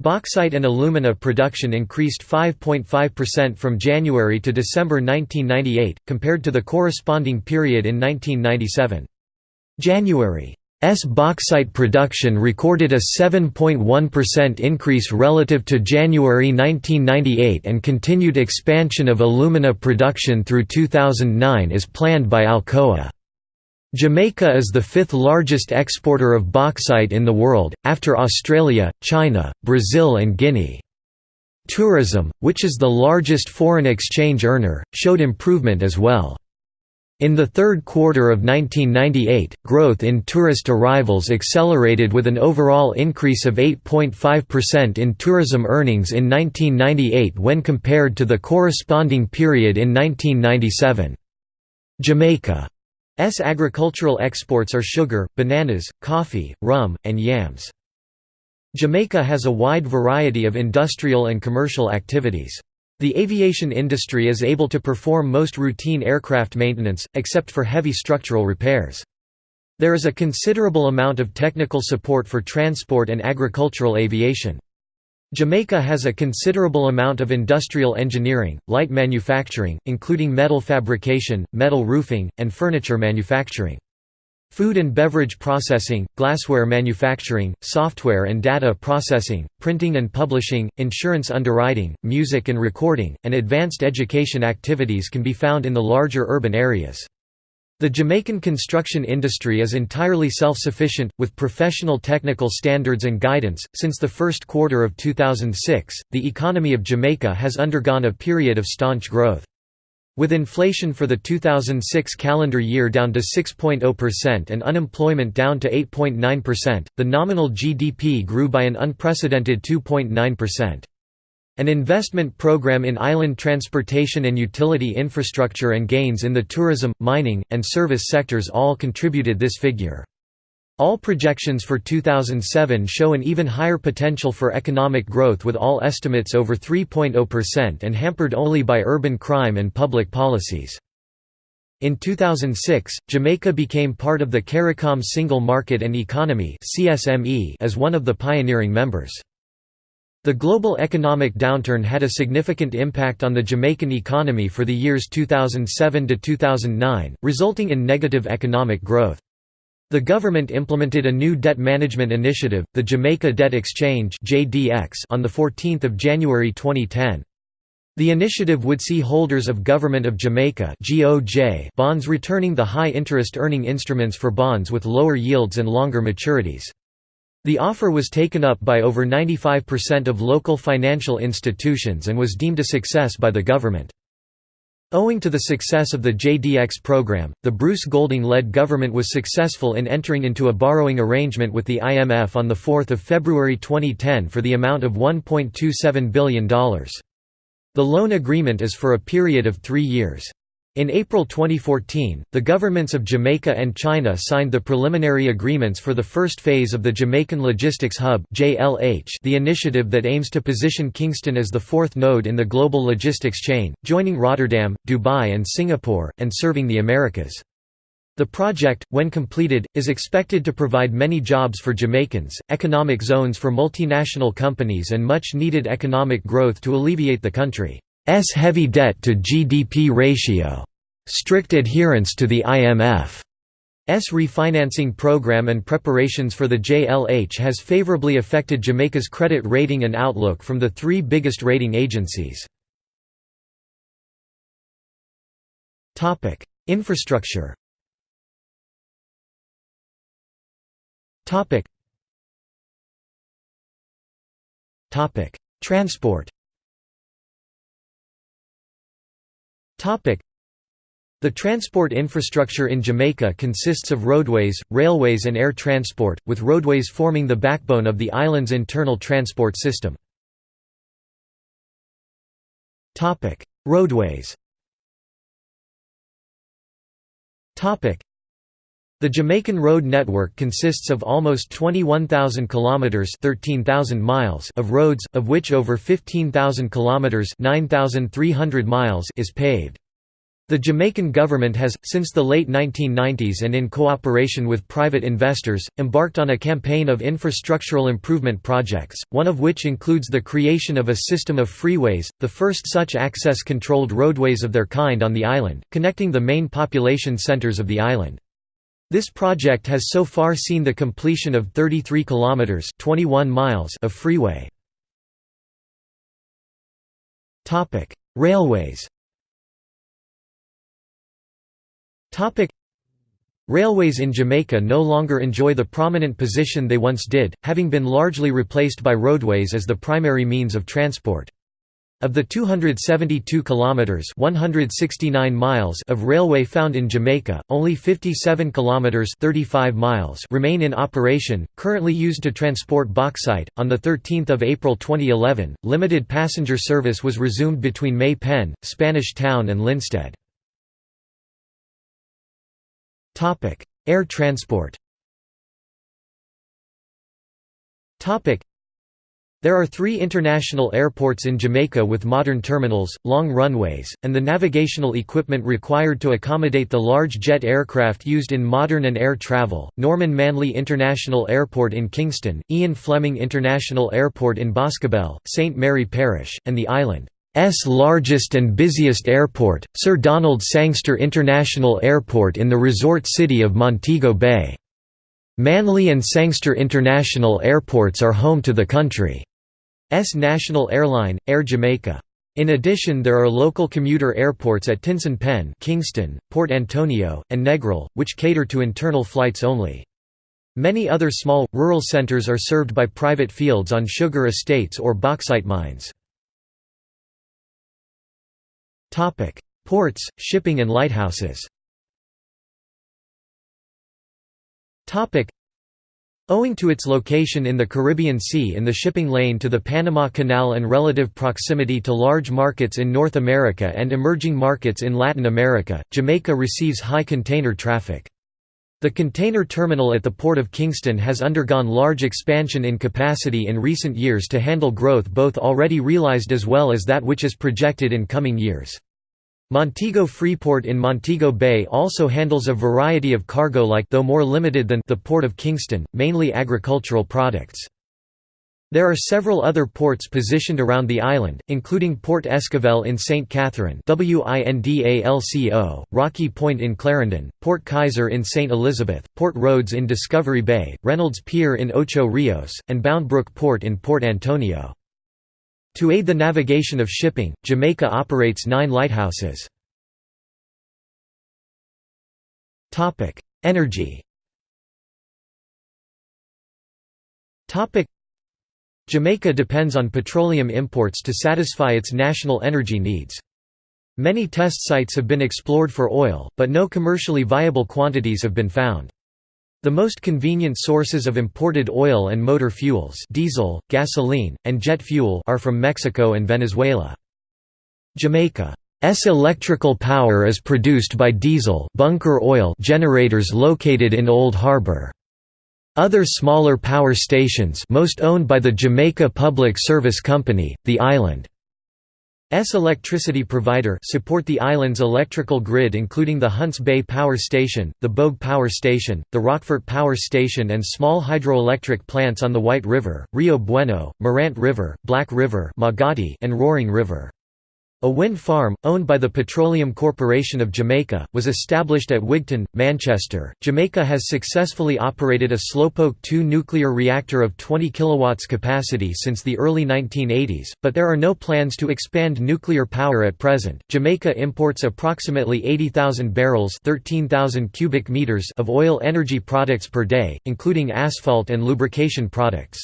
Bauxite and alumina production increased 5.5% from January to December 1998, compared to the corresponding period in 1997. January S bauxite production recorded a 7.1% increase relative to January 1998 and continued expansion of alumina production through 2009 is planned by Alcoa. Jamaica is the fifth largest exporter of bauxite in the world, after Australia, China, Brazil and Guinea. Tourism, which is the largest foreign exchange earner, showed improvement as well. In the third quarter of 1998, growth in tourist arrivals accelerated with an overall increase of 8.5% in tourism earnings in 1998 when compared to the corresponding period in 1997. Jamaica's agricultural exports are sugar, bananas, coffee, rum, and yams. Jamaica has a wide variety of industrial and commercial activities. The aviation industry is able to perform most routine aircraft maintenance, except for heavy structural repairs. There is a considerable amount of technical support for transport and agricultural aviation. Jamaica has a considerable amount of industrial engineering, light manufacturing, including metal fabrication, metal roofing, and furniture manufacturing. Food and beverage processing, glassware manufacturing, software and data processing, printing and publishing, insurance underwriting, music and recording, and advanced education activities can be found in the larger urban areas. The Jamaican construction industry is entirely self-sufficient, with professional technical standards and guidance. Since the first quarter of 2006, the economy of Jamaica has undergone a period of staunch growth. With inflation for the 2006 calendar year down to 6.0% and unemployment down to 8.9%, the nominal GDP grew by an unprecedented 2.9%. An investment program in island transportation and utility infrastructure and gains in the tourism, mining, and service sectors all contributed this figure. All projections for 2007 show an even higher potential for economic growth with all estimates over 3.0% and hampered only by urban crime and public policies. In 2006, Jamaica became part of the CARICOM Single Market and Economy as one of the pioneering members. The global economic downturn had a significant impact on the Jamaican economy for the years 2007 to 2009, resulting in negative economic growth. The government implemented a new debt management initiative, the Jamaica Debt Exchange on 14 January 2010. The initiative would see holders of Government of Jamaica bonds returning the high interest earning instruments for bonds with lower yields and longer maturities. The offer was taken up by over 95% of local financial institutions and was deemed a success by the government. Owing to the success of the JDX program, the Bruce Golding-led government was successful in entering into a borrowing arrangement with the IMF on 4 February 2010 for the amount of $1.27 billion. The loan agreement is for a period of three years. In April 2014, the governments of Jamaica and China signed the preliminary agreements for the first phase of the Jamaican Logistics Hub the initiative that aims to position Kingston as the fourth node in the global logistics chain, joining Rotterdam, Dubai and Singapore, and serving the Americas. The project, when completed, is expected to provide many jobs for Jamaicans, economic zones for multinational companies and much needed economic growth to alleviate the country. S heavy debt to GDP ratio. Strict adherence to the IMF's refinancing program and preparations for the JLH has favorably affected Jamaica's credit rating and outlook from the three biggest rating agencies. Infrastructure Transport the transport infrastructure in Jamaica consists of roadways, railways and air transport, with roadways forming the backbone of the island's internal transport system. Roadways the Jamaican road network consists of almost 21,000 kilometers (13,000 miles) of roads, of which over 15,000 kilometers (9,300 miles) is paved. The Jamaican government has, since the late 1990s and in cooperation with private investors, embarked on a campaign of infrastructural improvement projects, one of which includes the creation of a system of freeways, the first such access-controlled roadways of their kind on the island, connecting the main population centers of the island. This project has so far seen the completion of 33 kilometers (21 miles) of freeway. Topic: Railways. Topic: Railways in Jamaica no longer enjoy the prominent position they once did, having been largely replaced by roadways as the primary means of transport. Of the 272 kilometers (169 miles) of railway found in Jamaica, only 57 kilometers (35 miles) remain in operation, currently used to transport bauxite. On the 13th of April 2011, limited passenger service was resumed between May Pen, Spanish Town and Linstead. Topic: Air transport. Topic: there are three international airports in Jamaica with modern terminals, long runways, and the navigational equipment required to accommodate the large jet aircraft used in modern and air travel, Norman Manley International Airport in Kingston, Ian Fleming International Airport in Boscobel, St. Mary Parish, and the island's largest and busiest airport, Sir Donald Sangster International Airport in the resort city of Montego Bay. Manley and Sangster International Airports are home to the country. S national airline, Air Jamaica. In addition there are local commuter airports at Tinson Pen Kingston, Port Antonio, and Negril, which cater to internal flights only. Many other small, rural centers are served by private fields on sugar estates or bauxite mines. Ports, shipping and lighthouses Owing to its location in the Caribbean Sea in the shipping lane to the Panama Canal and relative proximity to large markets in North America and emerging markets in Latin America, Jamaica receives high container traffic. The container terminal at the Port of Kingston has undergone large expansion in capacity in recent years to handle growth both already realized as well as that which is projected in coming years. Montego Freeport in Montego Bay also handles a variety of cargo like though more limited than the Port of Kingston, mainly agricultural products. There are several other ports positioned around the island, including Port Esquivel in St. Catherine Rocky Point in Clarendon, Port Kaiser in St. Elizabeth, Port Rhoades in Discovery Bay, Reynolds Pier in Ocho Rios, and Bound Brook Port in Port Antonio. To aid the navigation of shipping, Jamaica operates nine lighthouses. Energy Jamaica depends on petroleum imports to satisfy its national energy needs. Many test sites have been explored for oil, but no commercially viable quantities have been found. The most convenient sources of imported oil and motor fuels diesel, gasoline, and jet fuel are from Mexico and Venezuela. Jamaica's electrical power is produced by diesel bunker oil generators located in Old Harbor. Other smaller power stations most owned by the Jamaica Public Service Company, the island S electricity provider support the island's electrical grid including the Hunts Bay Power Station, the Bogue Power Station, the Rockfort Power Station and small hydroelectric plants on the White River, Rio Bueno, Morant River, Black River and Roaring River. A wind farm, owned by the Petroleum Corporation of Jamaica, was established at Wigton, Manchester. Jamaica has successfully operated a Slowpoke 2 nuclear reactor of 20 kW capacity since the early 1980s, but there are no plans to expand nuclear power at present. Jamaica imports approximately 80,000 barrels (13,000 cubic meters) of oil energy products per day, including asphalt and lubrication products.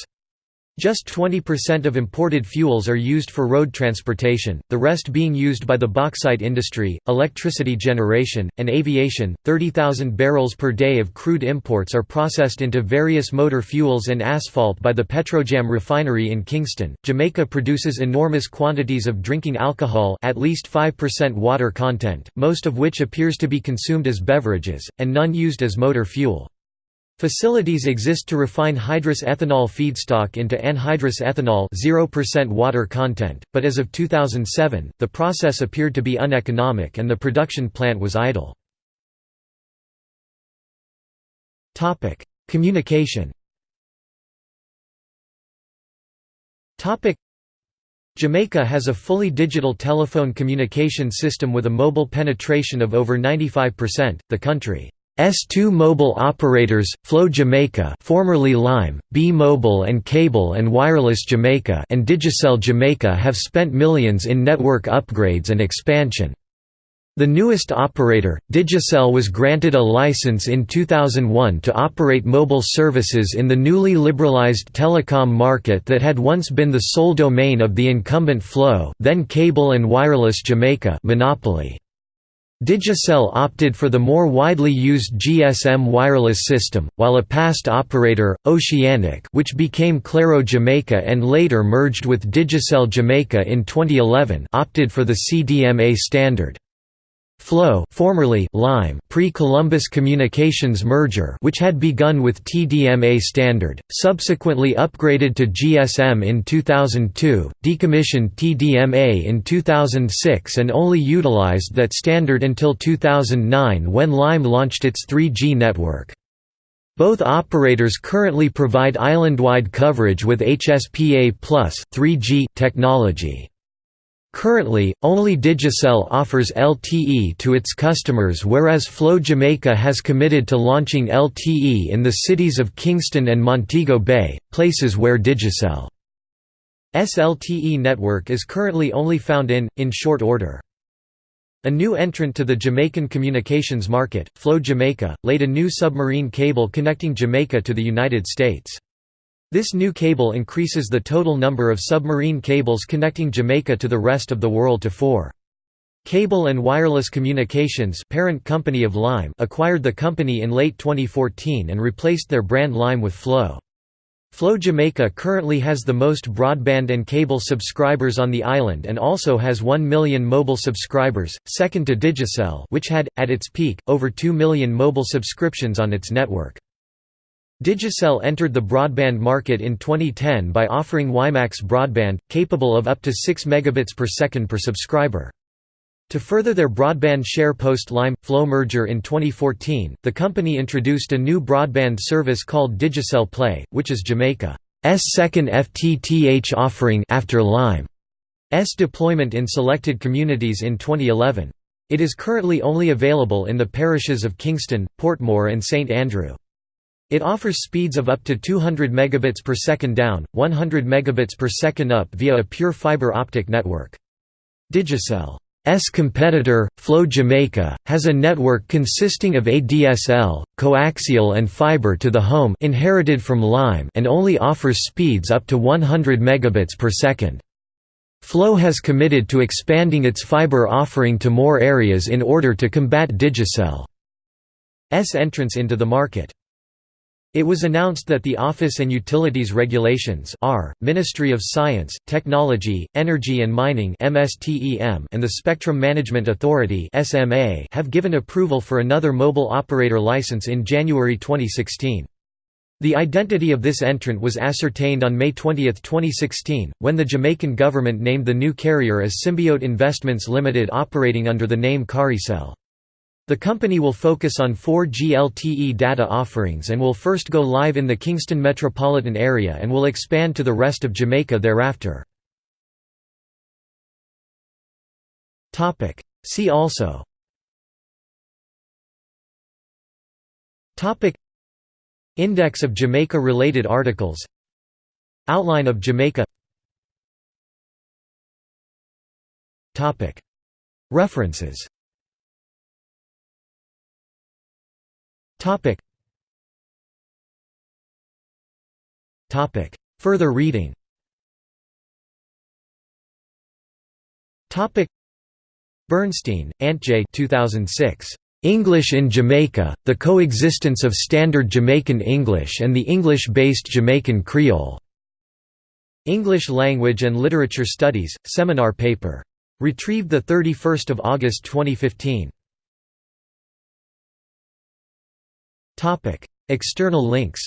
Just 20% of imported fuels are used for road transportation, the rest being used by the bauxite industry, electricity generation, and aviation. 30,000 barrels per day of crude imports are processed into various motor fuels and asphalt by the Petrojam refinery in Kingston. Jamaica produces enormous quantities of drinking alcohol, at least 5% water content, most of which appears to be consumed as beverages, and none used as motor fuel. Facilities exist to refine hydrous ethanol feedstock into anhydrous ethanol 0% water content, but as of 2007, the process appeared to be uneconomic and the production plant was idle. Communication Jamaica has a fully digital telephone communication system with a mobile penetration of over 95%. The country S2 mobile operators, Flow Jamaica formerly Lime, B-Mobile and Cable and Wireless Jamaica and Digicel Jamaica have spent millions in network upgrades and expansion. The newest operator, Digicel was granted a license in 2001 to operate mobile services in the newly liberalized telecom market that had once been the sole domain of the incumbent Flow then Cable and Wireless Jamaica monopoly. Digicel opted for the more widely used GSM wireless system, while a past operator, Oceanic which became Claro Jamaica and later merged with Digicel Jamaica in 2011 opted for the CDMA standard. Flow formerly Lime pre-Columbus Communications merger which had begun with TDMA standard, subsequently upgraded to GSM in 2002, decommissioned TDMA in 2006 and only utilized that standard until 2009 when Lime launched its 3G network. Both operators currently provide island-wide coverage with HSPA+, 3G technology. Currently, only Digicel offers LTE to its customers whereas Flow Jamaica has committed to launching LTE in the cities of Kingston and Montego Bay, places where Digicel's LTE network is currently only found in, in short order. A new entrant to the Jamaican communications market, Flow Jamaica, laid a new submarine cable connecting Jamaica to the United States. This new cable increases the total number of submarine cables connecting Jamaica to the rest of the world to four. Cable and Wireless Communications parent company of Lime acquired the company in late 2014 and replaced their brand Lime with Flow. Flow Jamaica currently has the most broadband and cable subscribers on the island and also has 1 million mobile subscribers, second to Digicel which had, at its peak, over 2 million mobile subscriptions on its network. Digicel entered the broadband market in 2010 by offering WiMAX broadband, capable of up to 6 megabits per second per subscriber. To further their broadband share post-Lime Flow merger in 2014, the company introduced a new broadband service called Digicel Play, which is Jamaica's second FTTH offering after Lime's deployment in selected communities in 2011. It is currently only available in the parishes of Kingston, Portmore and St Andrew. It offers speeds of up to 200 megabits per second down, 100 megabits per second up via a pure fiber optic network. Digicel's competitor, Flow Jamaica, has a network consisting of ADSL, coaxial and fiber to the home inherited from Lime and only offers speeds up to 100 megabits per second. Flow has committed to expanding its fiber offering to more areas in order to combat Digicel's entrance into the market. It was announced that the Office and Utilities Regulations R, Ministry of Science, Technology, Energy and Mining MSTEM and the Spectrum Management Authority SMA have given approval for another mobile operator license in January 2016. The identity of this entrant was ascertained on May 20, 2016, when the Jamaican government named the new carrier as Symbiote Investments Limited operating under the name Caricel. The company will focus on 4G LTE data offerings and will first go live in the Kingston metropolitan area and will expand to the rest of Jamaica thereafter. See also. Index of Jamaica-related articles. Outline of Jamaica. References Topic. Topic. Further reading Topic. Bernstein, Antje 2006. English in Jamaica, The Coexistence of Standard Jamaican English and the English-based Jamaican Creole. English Language and Literature Studies, seminar paper. Retrieved 31 August 2015. External links.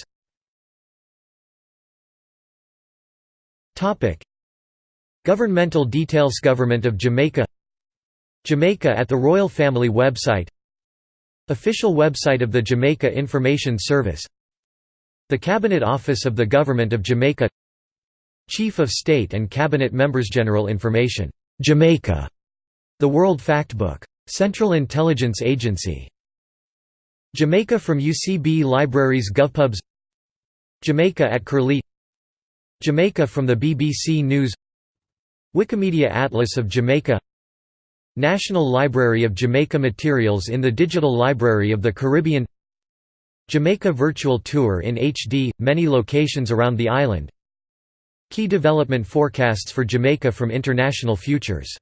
Topic: Governmental details. Government of Jamaica. Jamaica at the Royal Family website. Official website of the Jamaica Information Service. The Cabinet Office of the Government of Jamaica. Chief of State and Cabinet Members General Information. Jamaica. The World Factbook. Central Intelligence Agency Jamaica from UCB Libraries GovPubs. Jamaica at Curlie. Jamaica from the BBC News. Wikimedia Atlas of Jamaica. National Library of Jamaica Materials in the Digital Library of the Caribbean. Jamaica Virtual Tour in HD, many locations around the island. Key development forecasts for Jamaica from International Futures